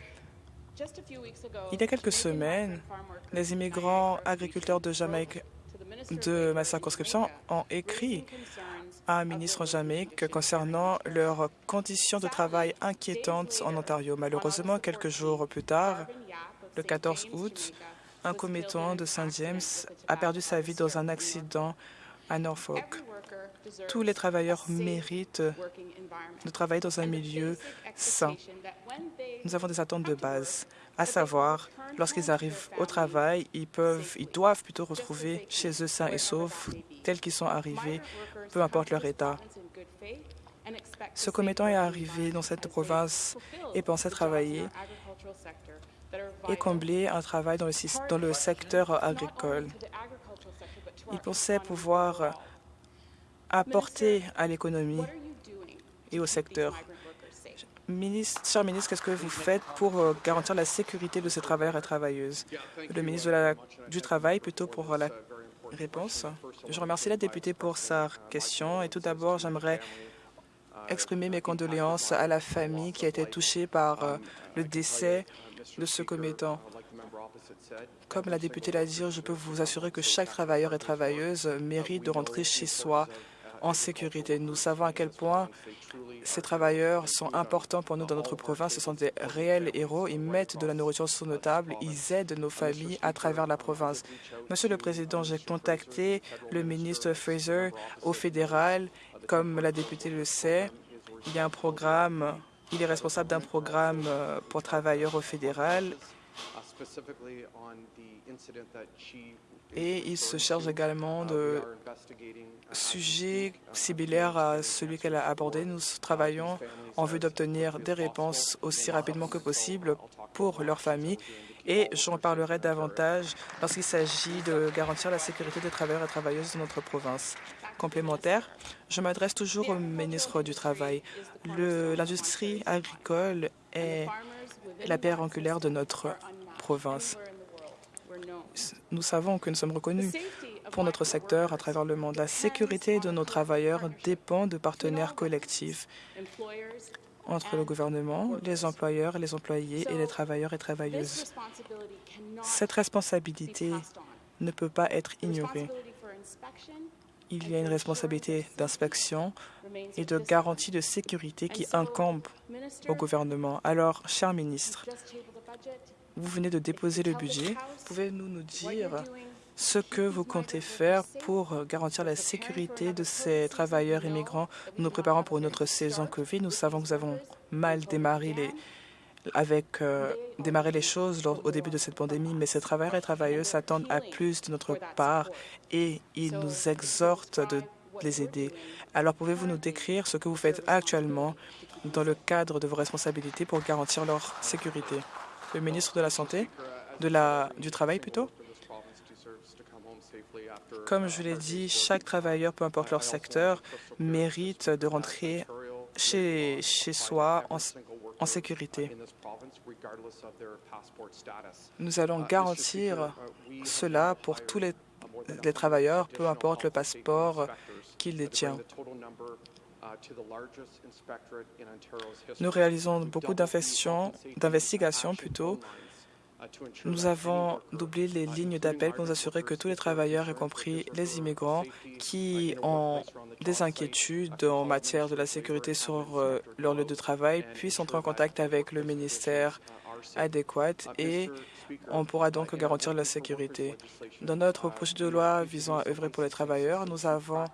Il y a quelques semaines, les immigrants agriculteurs de Jamaïque de ma circonscription ont écrit un ministre en Jamaïque concernant leurs conditions de travail inquiétantes en Ontario. Malheureusement, quelques jours plus tard, le 14 août, un commettant de Saint James a perdu sa vie dans un accident à Norfolk. Tous les travailleurs méritent de travailler dans un milieu sain. Nous avons des attentes de base, à savoir, lorsqu'ils arrivent au travail, ils, peuvent, ils doivent plutôt retrouver chez eux sains et saufs, tels qu'ils sont arrivés, peu importe leur état. Ce commettant est arrivé dans cette province et pensait travailler et combler un travail dans le, dans le secteur agricole. Il pensait pouvoir apporter à l'économie et au secteur. Ministre, cher ministre, qu'est-ce que vous faites pour euh, garantir la sécurité de ces travailleurs et travailleuses? Le ministre de la, du Travail, plutôt pour la réponse. Je remercie la députée pour sa question et tout d'abord, j'aimerais exprimer mes condoléances à la famille qui a été touchée par euh, le décès de ce commettant. Comme la députée l'a dit, je peux vous assurer que chaque travailleur et travailleuse mérite de rentrer chez soi en sécurité. Nous savons à quel point ces travailleurs sont importants pour nous dans notre province. Ce sont des réels héros. Ils mettent de la nourriture sur nos tables. Ils aident nos familles à travers la province. Monsieur le Président, j'ai contacté le ministre Fraser au fédéral. Comme la députée le sait, il y a un programme, il est responsable d'un programme euh, pour travailleurs au fédéral et il se charge également de sujets similaires à celui qu'elle a abordé. Nous travaillons en vue d'obtenir des réponses aussi rapidement que possible pour leurs familles et j'en parlerai davantage lorsqu'il s'agit de garantir la sécurité des travailleurs et travailleuses de notre province. Complémentaire, je m'adresse toujours au ministre du Travail. L'industrie agricole est la pierre angulaire de notre province. Nous savons que nous sommes reconnus pour notre secteur à travers le monde. La sécurité de nos travailleurs dépend de partenaires collectifs entre le gouvernement, les employeurs, les employés et les travailleurs et travailleuses. Cette responsabilité ne peut pas être ignorée. Il y a une responsabilité d'inspection et de garantie de sécurité qui incombe au gouvernement. Alors, cher ministre, vous venez de déposer le budget. Pouvez-vous nous dire ce que vous comptez faire pour garantir la sécurité de ces travailleurs immigrants. Nous nous préparons pour une autre saison COVID? Nous savons que nous avons mal démarré les, avec euh, démarrer les choses au début de cette pandémie, mais ces travailleurs et travailleuses s'attendent à plus de notre part et ils nous exhortent de les aider. Alors, pouvez-vous nous décrire ce que vous faites actuellement dans le cadre de vos responsabilités pour garantir leur sécurité? Le ministre de la Santé, de la, du Travail plutôt. Comme je l'ai dit, chaque travailleur, peu importe leur secteur, mérite de rentrer chez, chez soi en, en sécurité. Nous allons garantir cela pour tous les, les travailleurs, peu importe le passeport qu'ils détiennent. Nous réalisons beaucoup d'investigations plutôt. nous avons doublé les lignes d'appel pour nous assurer que tous les travailleurs, y compris les immigrants, qui ont des inquiétudes en matière de la sécurité sur euh, leur lieu de travail, puissent entrer en contact avec le ministère adéquat et on pourra donc garantir la sécurité. Dans notre projet de loi visant à œuvrer pour les travailleurs, nous avons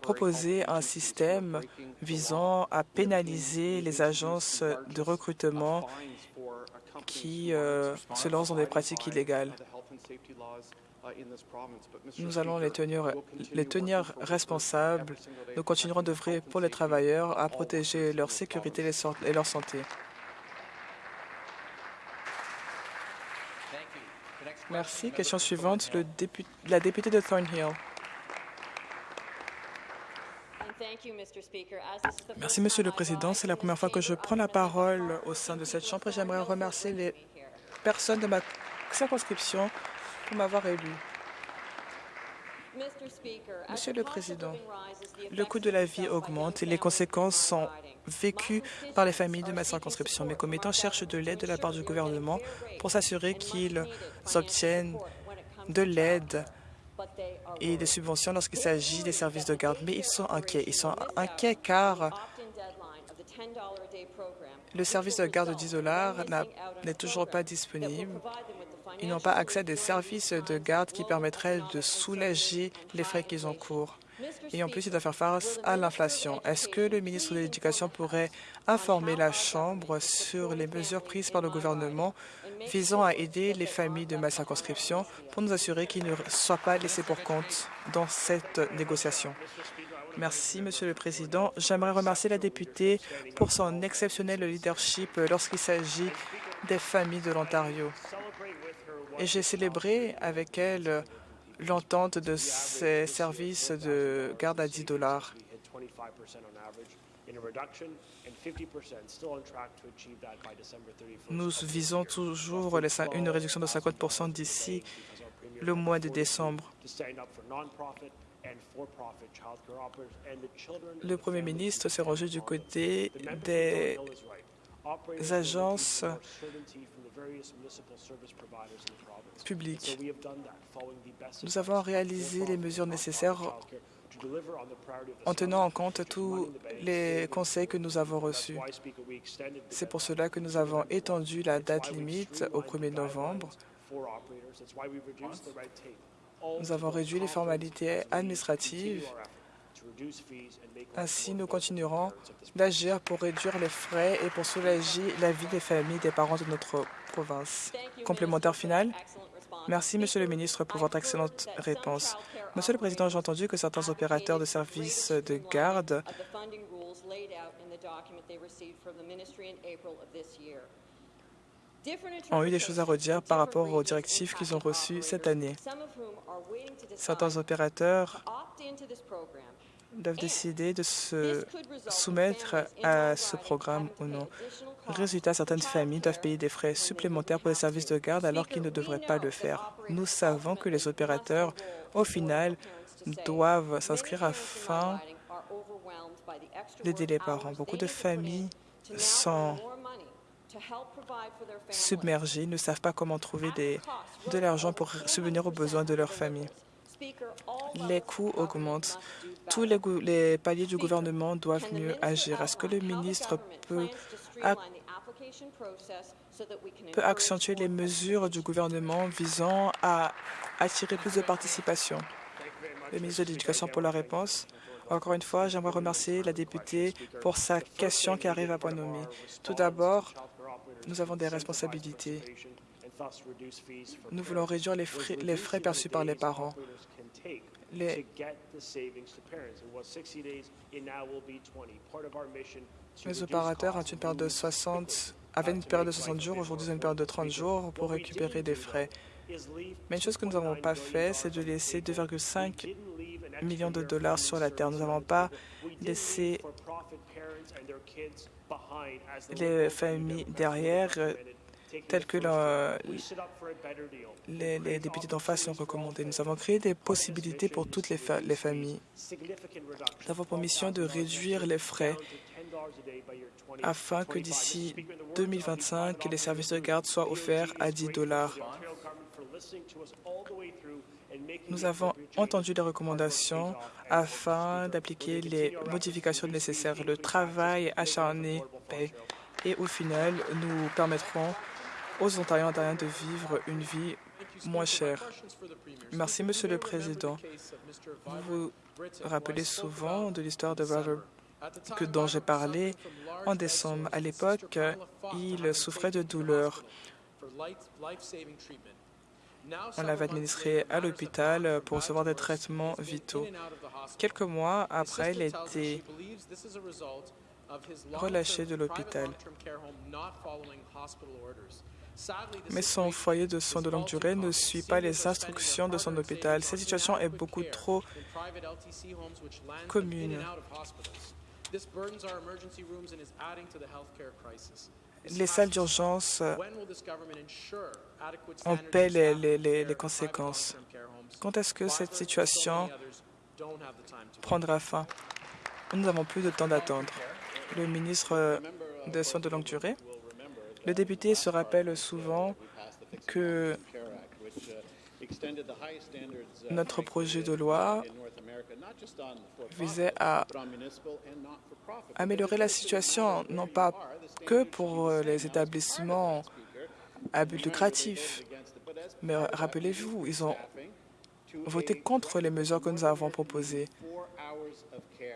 proposé un système visant à pénaliser les agences de recrutement qui euh, se lancent dans des pratiques illégales. Nous allons les tenir, les tenir responsables. Nous continuerons d'œuvrer pour les travailleurs à protéger leur sécurité et leur santé. Merci. Question suivante, le la députée de Thornhill. Merci, Monsieur le Président. C'est la première fois que je prends la parole au sein de cette Chambre et j'aimerais remercier les personnes de ma circonscription pour m'avoir élu. Monsieur le Président, le coût de la vie augmente et les conséquences sont vécues par les familles de ma circonscription. Mes commettants cherchent de l'aide de la part du gouvernement pour s'assurer qu'ils obtiennent de l'aide et des subventions lorsqu'il s'agit des services de garde. Mais ils sont inquiets. Ils sont inquiets car le service de garde de 10 dollars n'est toujours pas disponible. Ils n'ont pas accès à des services de garde qui permettraient de soulager les frais qu'ils encourent. Et en plus, ils doivent faire face à l'inflation. Est-ce que le ministre de l'Éducation pourrait informer la Chambre sur les mesures prises par le gouvernement visant à aider les familles de ma circonscription pour nous assurer qu'ils ne soient pas laissés pour compte dans cette négociation. Merci, Monsieur le Président. J'aimerais remercier la députée pour son exceptionnel leadership lorsqu'il s'agit des familles de l'Ontario. Et j'ai célébré avec elle l'entente de ces services de garde à 10 dollars. Nous visons toujours une réduction de 50% d'ici le mois de décembre. Le Premier ministre s'est rangé du côté des agences publiques. Nous avons réalisé les mesures nécessaires en tenant en compte tous les conseils que nous avons reçus. C'est pour cela que nous avons étendu la date limite au 1er novembre. Nous avons réduit les formalités administratives. Ainsi, nous continuerons d'agir pour réduire les frais et pour soulager la vie des familles des parents de notre province. Complémentaire final Merci, Monsieur le ministre, pour votre excellente réponse. Monsieur le Président, j'ai entendu que certains opérateurs de services de garde ont eu des choses à redire par rapport aux directives qu'ils ont reçues cette année. Certains opérateurs doivent décider de se soumettre à ce programme ou non. Résultat, certaines familles doivent payer des frais supplémentaires pour les services de garde alors qu'ils ne devraient pas le faire. Nous savons que les opérateurs, au final, doivent s'inscrire afin d'aider les parents. Beaucoup de familles sont submergés, ne savent pas comment trouver de l'argent pour subvenir aux besoins de leur famille. Les coûts augmentent. Tous les, les paliers du gouvernement doivent mieux agir. Est-ce que le ministre peut, peut accentuer les mesures du gouvernement visant à attirer plus de participation? Le ministre de l'Éducation pour la réponse. Encore une fois, j'aimerais remercier la députée pour sa question qui arrive à point nommé. Tout d'abord, nous avons des responsabilités. Nous voulons réduire les frais, les frais perçus par les parents. Les, les opérateurs ont une période de 60, avaient une période de 60 jours, aujourd'hui ont une période de 30 jours pour récupérer des frais. Mais une chose que nous n'avons pas fait, c'est de laisser 2,5 millions de dollars sur la terre. Nous n'avons pas laissé les familles derrière, euh, telles que les, députés d'en face ont recommandé. Nous avons créé des possibilités pour toutes les, les familles. Nous avons pour mission de réduire les frais afin que d'ici 2025, les services de garde soient offerts à 10 dollars. Nous avons entendu les recommandations afin d'appliquer les modifications nécessaires. Le travail acharné paie et au final, nous permettrons aux Ontariens ontariens de vivre une vie moins chère. Merci, Monsieur le Président. Vous vous rappelez souvent de l'histoire de Robert que dont j'ai parlé en décembre. À l'époque, il souffrait de douleurs. On l'avait administré à l'hôpital pour recevoir des traitements vitaux. Quelques mois après, il a été relâché de l'hôpital. Mais son foyer de soins de longue durée ne suit pas les instructions de son hôpital. Cette situation est beaucoup trop commune les salles d'urgence en paient les, les, conséquences. Quand est-ce que cette situation prendra fin Nous n'avons plus de temps d'attendre. Le ministre des Soins de longue durée, le député se rappelle souvent que notre projet de loi visait à améliorer la situation, non pas que pour euh, les établissements à but lucratif, mais rappelez-vous, ils ont voté contre les mesures que nous avons proposées.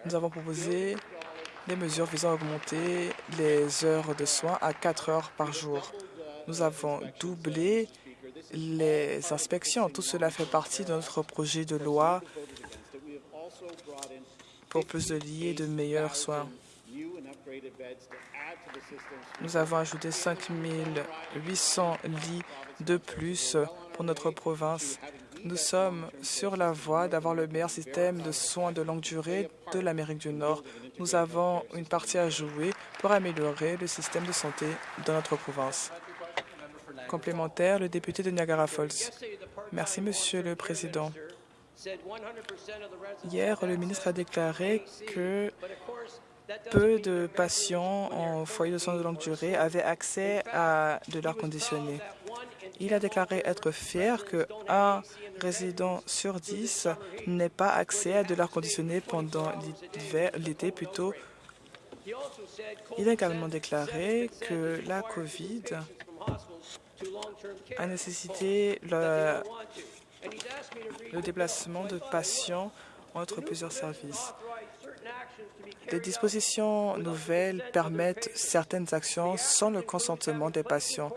Nous avons proposé des mesures visant à augmenter les heures de soins à 4 heures par jour. Nous avons doublé les inspections. Tout cela fait partie de notre projet de loi pour plus de lits et de meilleurs soins. Nous avons ajouté 5 800 lits de plus pour notre province. Nous sommes sur la voie d'avoir le meilleur système de soins de longue durée de l'Amérique du Nord. Nous avons une partie à jouer pour améliorer le système de santé de notre province. Complémentaire, le député de Niagara Falls. Merci, Monsieur le Président. Hier, le ministre a déclaré que peu de patients en foyer de soins de longue durée avaient accès à de l'air conditionné. Il a déclaré être fier qu'un résident sur dix n'ait pas accès à de l'air conditionné pendant l'été plutôt. Il a également déclaré que la COVID a nécessité le, le déplacement de patients entre plusieurs services. Des dispositions nouvelles permettent certaines actions sans le consentement des patients.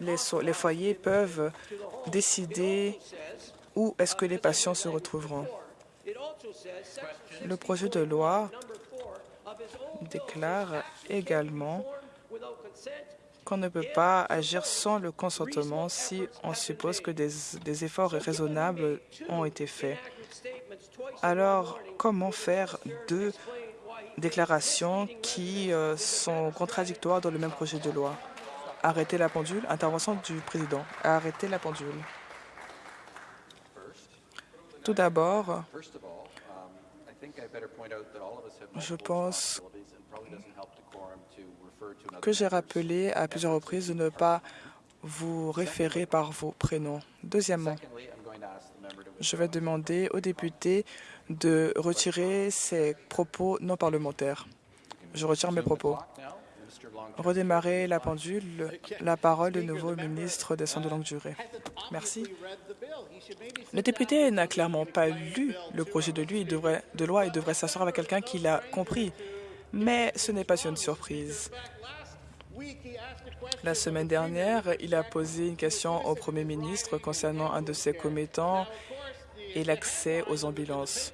Les, les foyers peuvent décider où est-ce que les patients se retrouveront. Le projet de loi déclare également qu'on ne peut pas agir sans le consentement si on suppose que des, efforts raisonnables ont été faits. Alors, comment faire deux déclarations qui euh, sont contradictoires dans le même projet de loi? Arrêter la pendule? Intervention du président. Arrêter la pendule. Tout d'abord, je pense que j'ai rappelé à plusieurs reprises de ne pas vous référer par vos prénoms. Deuxièmement, je vais demander aux députés de retirer ces propos non parlementaires. Je retire mes propos. Redémarrer la pendule. La parole de nouveau au ministre des Soins de longue durée. Merci. Le député n'a clairement pas lu le projet de, lui, de loi et devrait s'asseoir avec quelqu'un qui l'a compris. Mais ce n'est pas une surprise. La semaine dernière, il a posé une question au Premier ministre concernant un de ses commettants et l'accès aux ambulances.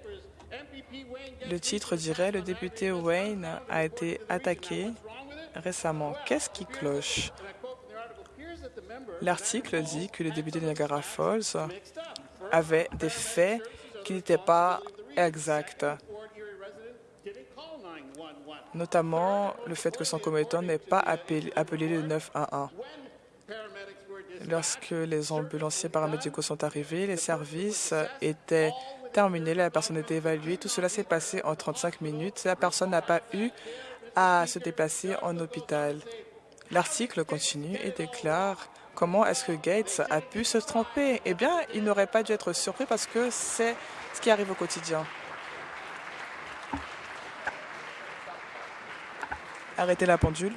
Le titre dirait « Le député Wayne a été attaqué récemment. Qu'est-ce qui cloche ?» L'article dit que le député de Niagara Falls avait des faits qui n'étaient pas exacts notamment le fait que son commettant n'ait pas appelé, le 911. Lorsque les ambulanciers paramédicaux sont arrivés, les services étaient terminés, la personne était évaluée. Tout cela s'est passé en 35 minutes. La personne n'a pas eu à se déplacer en hôpital. L'article continue et déclare comment est-ce que Gates a pu se tromper. Eh bien, il n'aurait pas dû être surpris parce que c'est ce qui arrive au quotidien. Arrêtez la pendule.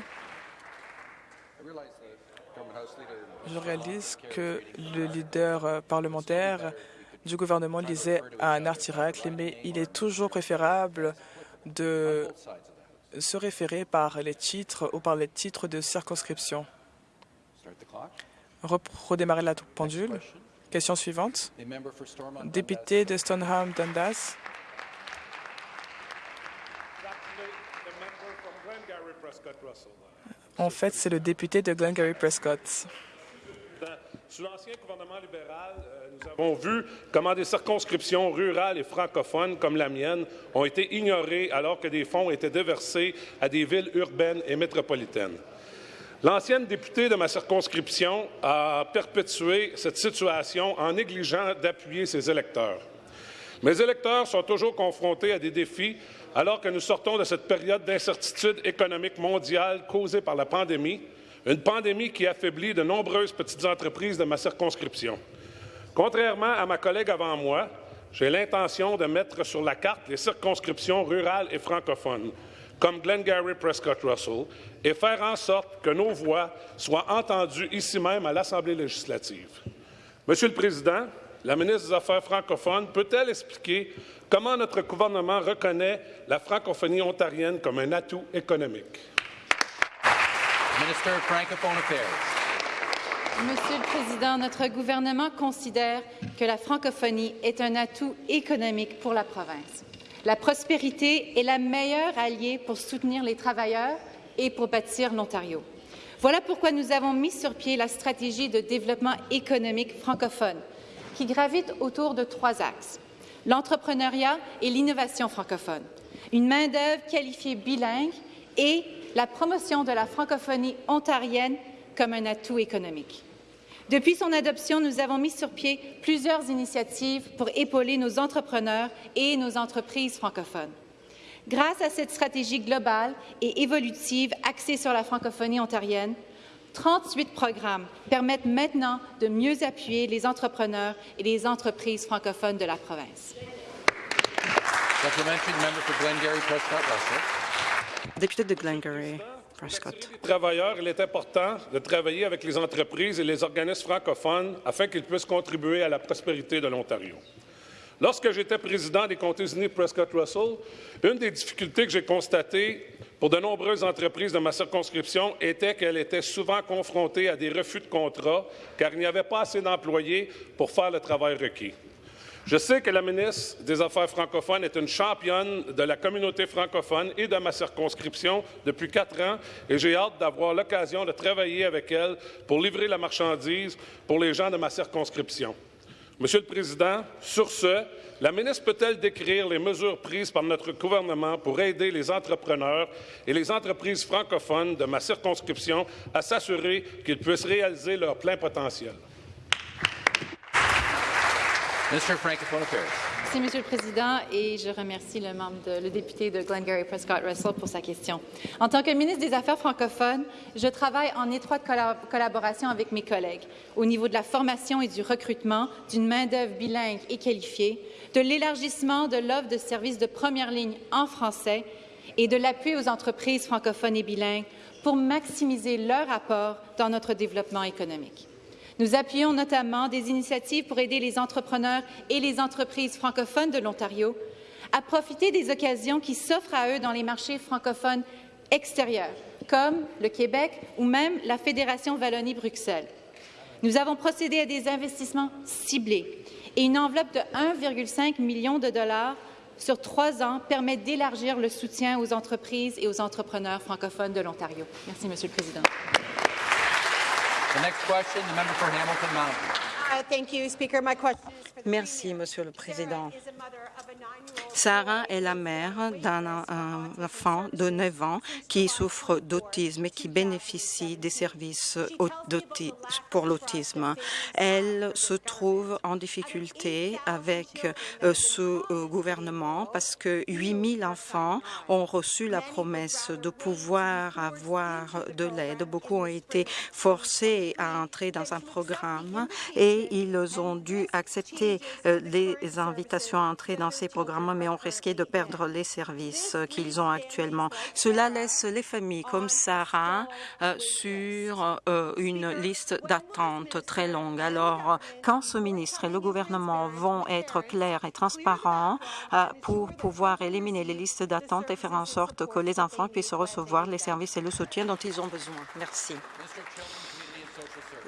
Je réalise que le leader parlementaire du gouvernement lisait un article, mais il est toujours préférable de se référer par les titres ou par les titres de circonscription. Redémarrer la pendule. Question suivante. Député de Stoneham Dundas. En fait, c'est le député de Glengarry Prescott. Sous l'ancien gouvernement libéral, euh, nous avons vu comment des circonscriptions rurales et francophones comme la mienne ont été ignorées alors que des fonds étaient déversés à des villes urbaines et métropolitaines. L'ancienne députée de ma circonscription a perpétué cette situation en négligeant d'appuyer ses électeurs. Mes électeurs sont toujours confrontés à des défis alors que nous sortons de cette période d'incertitude économique mondiale causée par la pandémie, une pandémie qui affaiblit de nombreuses petites entreprises de ma circonscription. Contrairement à ma collègue avant moi, j'ai l'intention de mettre sur la carte les circonscriptions rurales et francophones, comme Glengarry Prescott Russell, et faire en sorte que nos voix soient entendues ici même à l'Assemblée législative. Monsieur le Président, la ministre des Affaires francophones peut-elle expliquer comment notre gouvernement reconnaît la francophonie ontarienne comme un atout économique? Monsieur le Président, notre gouvernement considère que la francophonie est un atout économique pour la province. La prospérité est la meilleure alliée pour soutenir les travailleurs et pour bâtir l'Ontario. Voilà pourquoi nous avons mis sur pied la stratégie de développement économique francophone, qui gravite autour de trois axes l'entrepreneuriat et l'innovation francophone, une main-d'œuvre qualifiée bilingue et la promotion de la francophonie ontarienne comme un atout économique. Depuis son adoption, nous avons mis sur pied plusieurs initiatives pour épauler nos entrepreneurs et nos entreprises francophones. Grâce à cette stratégie globale et évolutive axée sur la francophonie ontarienne, 38 programmes permettent maintenant de mieux appuyer les entrepreneurs et les entreprises francophones de la province. Député de Glengarry. Prescott. Travailleurs, il est important de travailler avec les entreprises et les organismes francophones afin qu'ils puissent contribuer à la prospérité de l'Ontario. Lorsque j'étais président des comtés unis Prescott-Russell, une des difficultés que j'ai constatées pour de nombreuses entreprises de ma circonscription était qu'elles étaient souvent confrontées à des refus de contrat car il n'y avait pas assez d'employés pour faire le travail requis. Je sais que la ministre des Affaires francophones est une championne de la communauté francophone et de ma circonscription depuis quatre ans et j'ai hâte d'avoir l'occasion de travailler avec elle pour livrer la marchandise pour les gens de ma circonscription. Monsieur le Président, sur ce, la ministre peut-elle décrire les mesures prises par notre gouvernement pour aider les entrepreneurs et les entreprises francophones de ma circonscription à s'assurer qu'ils puissent réaliser leur plein potentiel? Merci, Monsieur le Président, et je remercie le, membre le député de Glengarry Prescott Russell pour sa question. En tant que ministre des Affaires francophones, je travaille en étroite collaboration avec mes collègues au niveau de la formation et du recrutement d'une main-d'œuvre bilingue et qualifiée, de l'élargissement de l'offre de services de première ligne en français et de l'appui aux entreprises francophones et bilingues pour maximiser leur apport dans notre développement économique. Nous appuyons notamment des initiatives pour aider les entrepreneurs et les entreprises francophones de l'Ontario à profiter des occasions qui s'offrent à eux dans les marchés francophones extérieurs, comme le Québec ou même la Fédération Wallonie-Bruxelles. Nous avons procédé à des investissements ciblés et une enveloppe de 1,5 million de dollars sur trois ans permet d'élargir le soutien aux entreprises et aux entrepreneurs francophones de l'Ontario. Merci, Monsieur le Président. The next question, the member for Hamilton Mountain. Merci, Monsieur le Président. Sarah est la mère d'un enfant de 9 ans qui souffre d'autisme et qui bénéficie des services pour l'autisme. Elle se trouve en difficulté avec euh, ce euh, gouvernement parce que 8 000 enfants ont reçu la promesse de pouvoir avoir de l'aide. Beaucoup ont été forcés à entrer dans un programme et ils ont dû accepter euh, les invitations à entrer dans ces programmes, mais ont risqué de perdre les services qu'ils ont actuellement. Cela laisse les familles comme Sarah euh, sur euh, une liste d'attente très longue. Alors, quand ce ministre et le gouvernement vont être clairs et transparents euh, pour pouvoir éliminer les listes d'attente et faire en sorte que les enfants puissent recevoir les services et le soutien dont ils ont besoin. Merci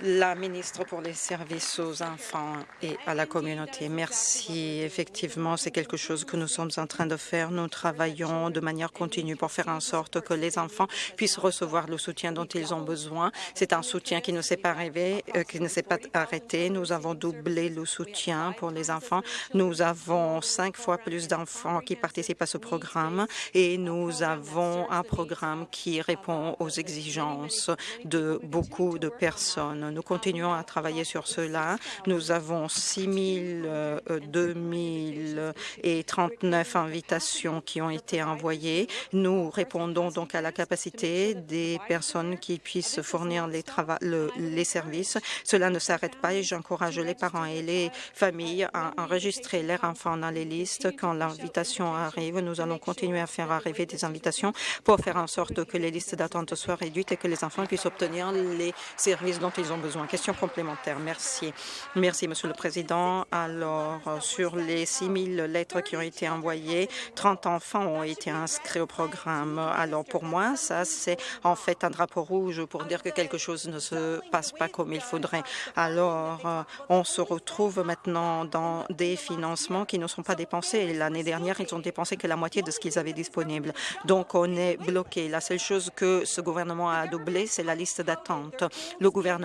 la ministre pour les services aux enfants et à la communauté. Merci. Effectivement, c'est quelque chose que nous sommes en train de faire. Nous travaillons de manière continue pour faire en sorte que les enfants puissent recevoir le soutien dont ils ont besoin. C'est un soutien qui ne s'est pas arrivé, euh, qui ne s'est pas arrêté. Nous avons doublé le soutien pour les enfants. Nous avons cinq fois plus d'enfants qui participent à ce programme et nous avons un programme qui répond aux exigences de beaucoup de personnes. Nous continuons à travailler sur cela. Nous avons 6 000, 2 et 39 invitations qui ont été envoyées. Nous répondons donc à la capacité des personnes qui puissent fournir les, les services. Cela ne s'arrête pas et j'encourage les parents et les familles à enregistrer leurs enfants dans les listes. Quand l'invitation arrive, nous allons continuer à faire arriver des invitations pour faire en sorte que les listes d'attente soient réduites et que les enfants puissent obtenir les services dont ils ont besoin. Question complémentaire. Merci. Merci, Monsieur le Président. Alors, sur les 6 000 lettres qui ont été envoyées, 30 enfants ont été inscrits au programme. Alors, pour moi, ça, c'est en fait un drapeau rouge pour dire que quelque chose ne se passe pas comme il faudrait. Alors, on se retrouve maintenant dans des financements qui ne sont pas dépensés. L'année dernière, ils ont dépensé que la moitié de ce qu'ils avaient disponible. Donc, on est bloqué. La seule chose que ce gouvernement a doublé, c'est la liste d'attente. Le gouvernement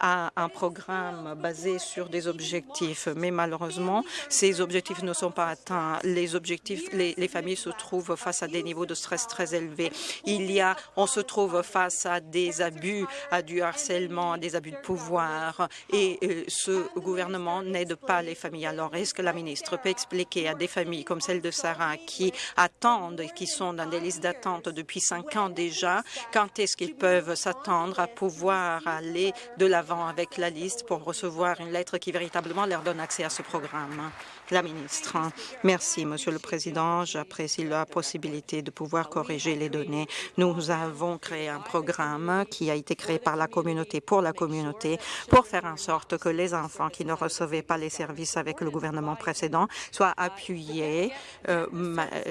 a un programme basé sur des objectifs, mais malheureusement, ces objectifs ne sont pas atteints. Les objectifs, les familles se trouvent face à des niveaux de stress très élevés. Il y a, on se trouve face à des abus, à du harcèlement, à des abus de pouvoir, et euh, ce gouvernement n'aide pas les familles. Alors, est-ce que la ministre peut expliquer à des familles comme celle de Sarah qui attendent, qui sont dans des listes d'attente depuis cinq ans déjà, quand est-ce qu'ils peuvent s'attendre à pouvoir aller de l'avant avec la liste pour recevoir une lettre qui véritablement leur donne accès à ce programme? La ministre. Merci, Monsieur le Président. J'apprécie la possibilité de pouvoir corriger les données. Nous avons créé un programme qui a été créé par la communauté pour la communauté pour faire en sorte que les enfants qui ne recevaient pas les services avec le gouvernement précédent soient appuyés, euh,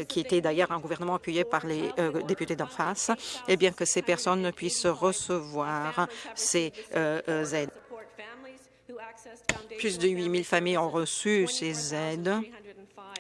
qui était d'ailleurs un gouvernement appuyé par les euh, députés d'en face, et bien que ces personnes puissent recevoir ces aides. Plus de 8 000 familles ont reçu ces aides.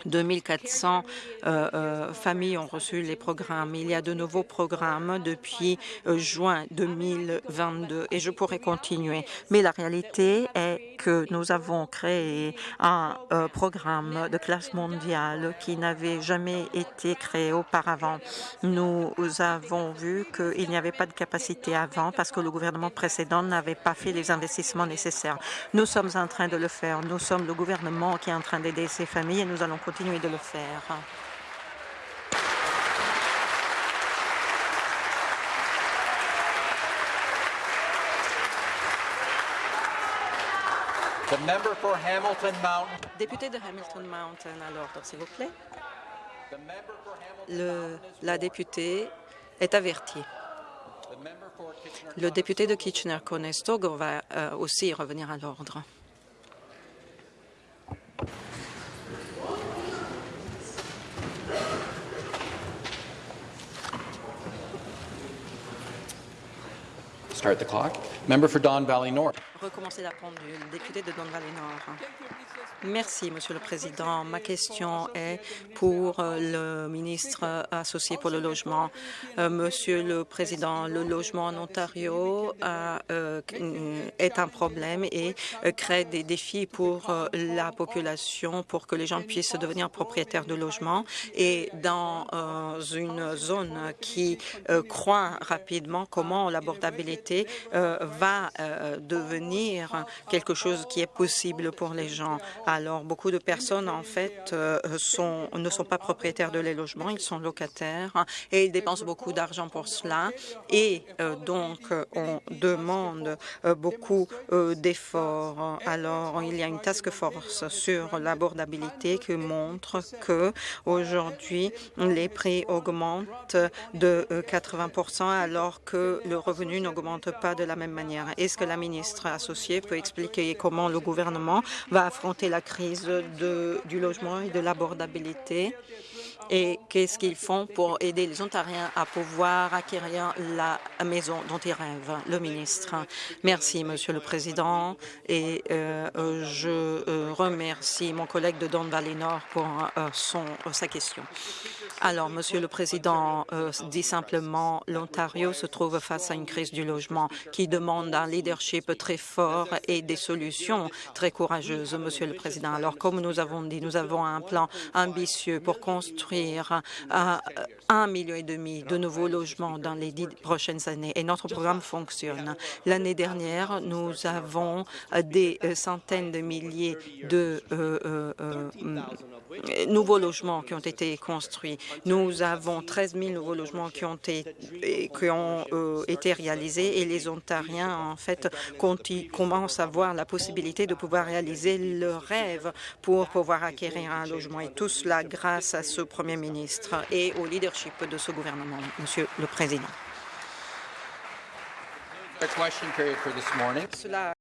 2400 euh, euh, familles ont reçu les programmes. Il y a de nouveaux programmes depuis euh, juin 2022 et je pourrais continuer. Mais la réalité est que nous avons créé un euh, programme de classe mondiale qui n'avait jamais été créé auparavant. Nous avons vu qu'il n'y avait pas de capacité avant parce que le gouvernement précédent n'avait pas fait les investissements nécessaires. Nous sommes en train de le faire. Nous sommes le gouvernement qui est en train d'aider ces familles et nous allons continuer de le faire. Député de Hamilton Mountain, à l'ordre, s'il vous plaît. Le, la députée est avertie. Le député de Kitchener-Conestoga va euh, aussi revenir à l'ordre. Start the clock. Member for Don Valley North. Recommencer la pendule. Député de Don Valley Nord. Merci, Monsieur le Président. Ma question est pour euh, le ministre associé pour le logement. Euh, Monsieur le Président, le logement en Ontario euh, est un problème et crée des défis pour la population pour que les gens puissent devenir propriétaires de logements. Et dans une zone qui croît rapidement, comment l'abordabilité va devenir quelque chose qui est possible pour les gens. Alors, beaucoup de personnes, en fait, euh, ne sont pas propriétaires de les logements, ils sont locataires et ils dépensent beaucoup d'argent pour cela. Et euh, donc, on demande euh, beaucoup d'efforts. Alors, il y a une task force sur l'abordabilité qui montre que aujourd'hui, les prix augmentent de 80 alors que le revenu n'augmente pas de la même manière. Est-ce que la ministre associée peut expliquer comment le gouvernement va affronter la crise du logement et de l'abordabilité et qu'est-ce qu'ils font pour aider les Ontariens à pouvoir acquérir la maison dont ils rêvent. Le ministre? Merci, Monsieur le Président, et euh, je euh, remercie mon collègue de Don Valley Nord pour euh, son, sa question. Alors, Monsieur le Président dit simplement, l'Ontario se trouve face à une crise du logement qui demande un leadership très fort et des solutions très courageuses, Monsieur le Président. Alors, comme nous avons dit, nous avons un plan ambitieux pour construire à un million et demi de nouveaux logements dans les dix prochaines années et notre programme fonctionne. L'année dernière, nous avons des centaines de milliers de euh, euh, euh, nouveaux logements qui ont été construits. Nous avons 13 000 nouveaux logements qui ont été, réalisés et les Ontariens, en fait, commencent à voir la possibilité de pouvoir réaliser leur rêve pour pouvoir acquérir un logement. Et tout cela grâce à ce Premier ministre et au leadership de ce gouvernement, Monsieur le Président. Cela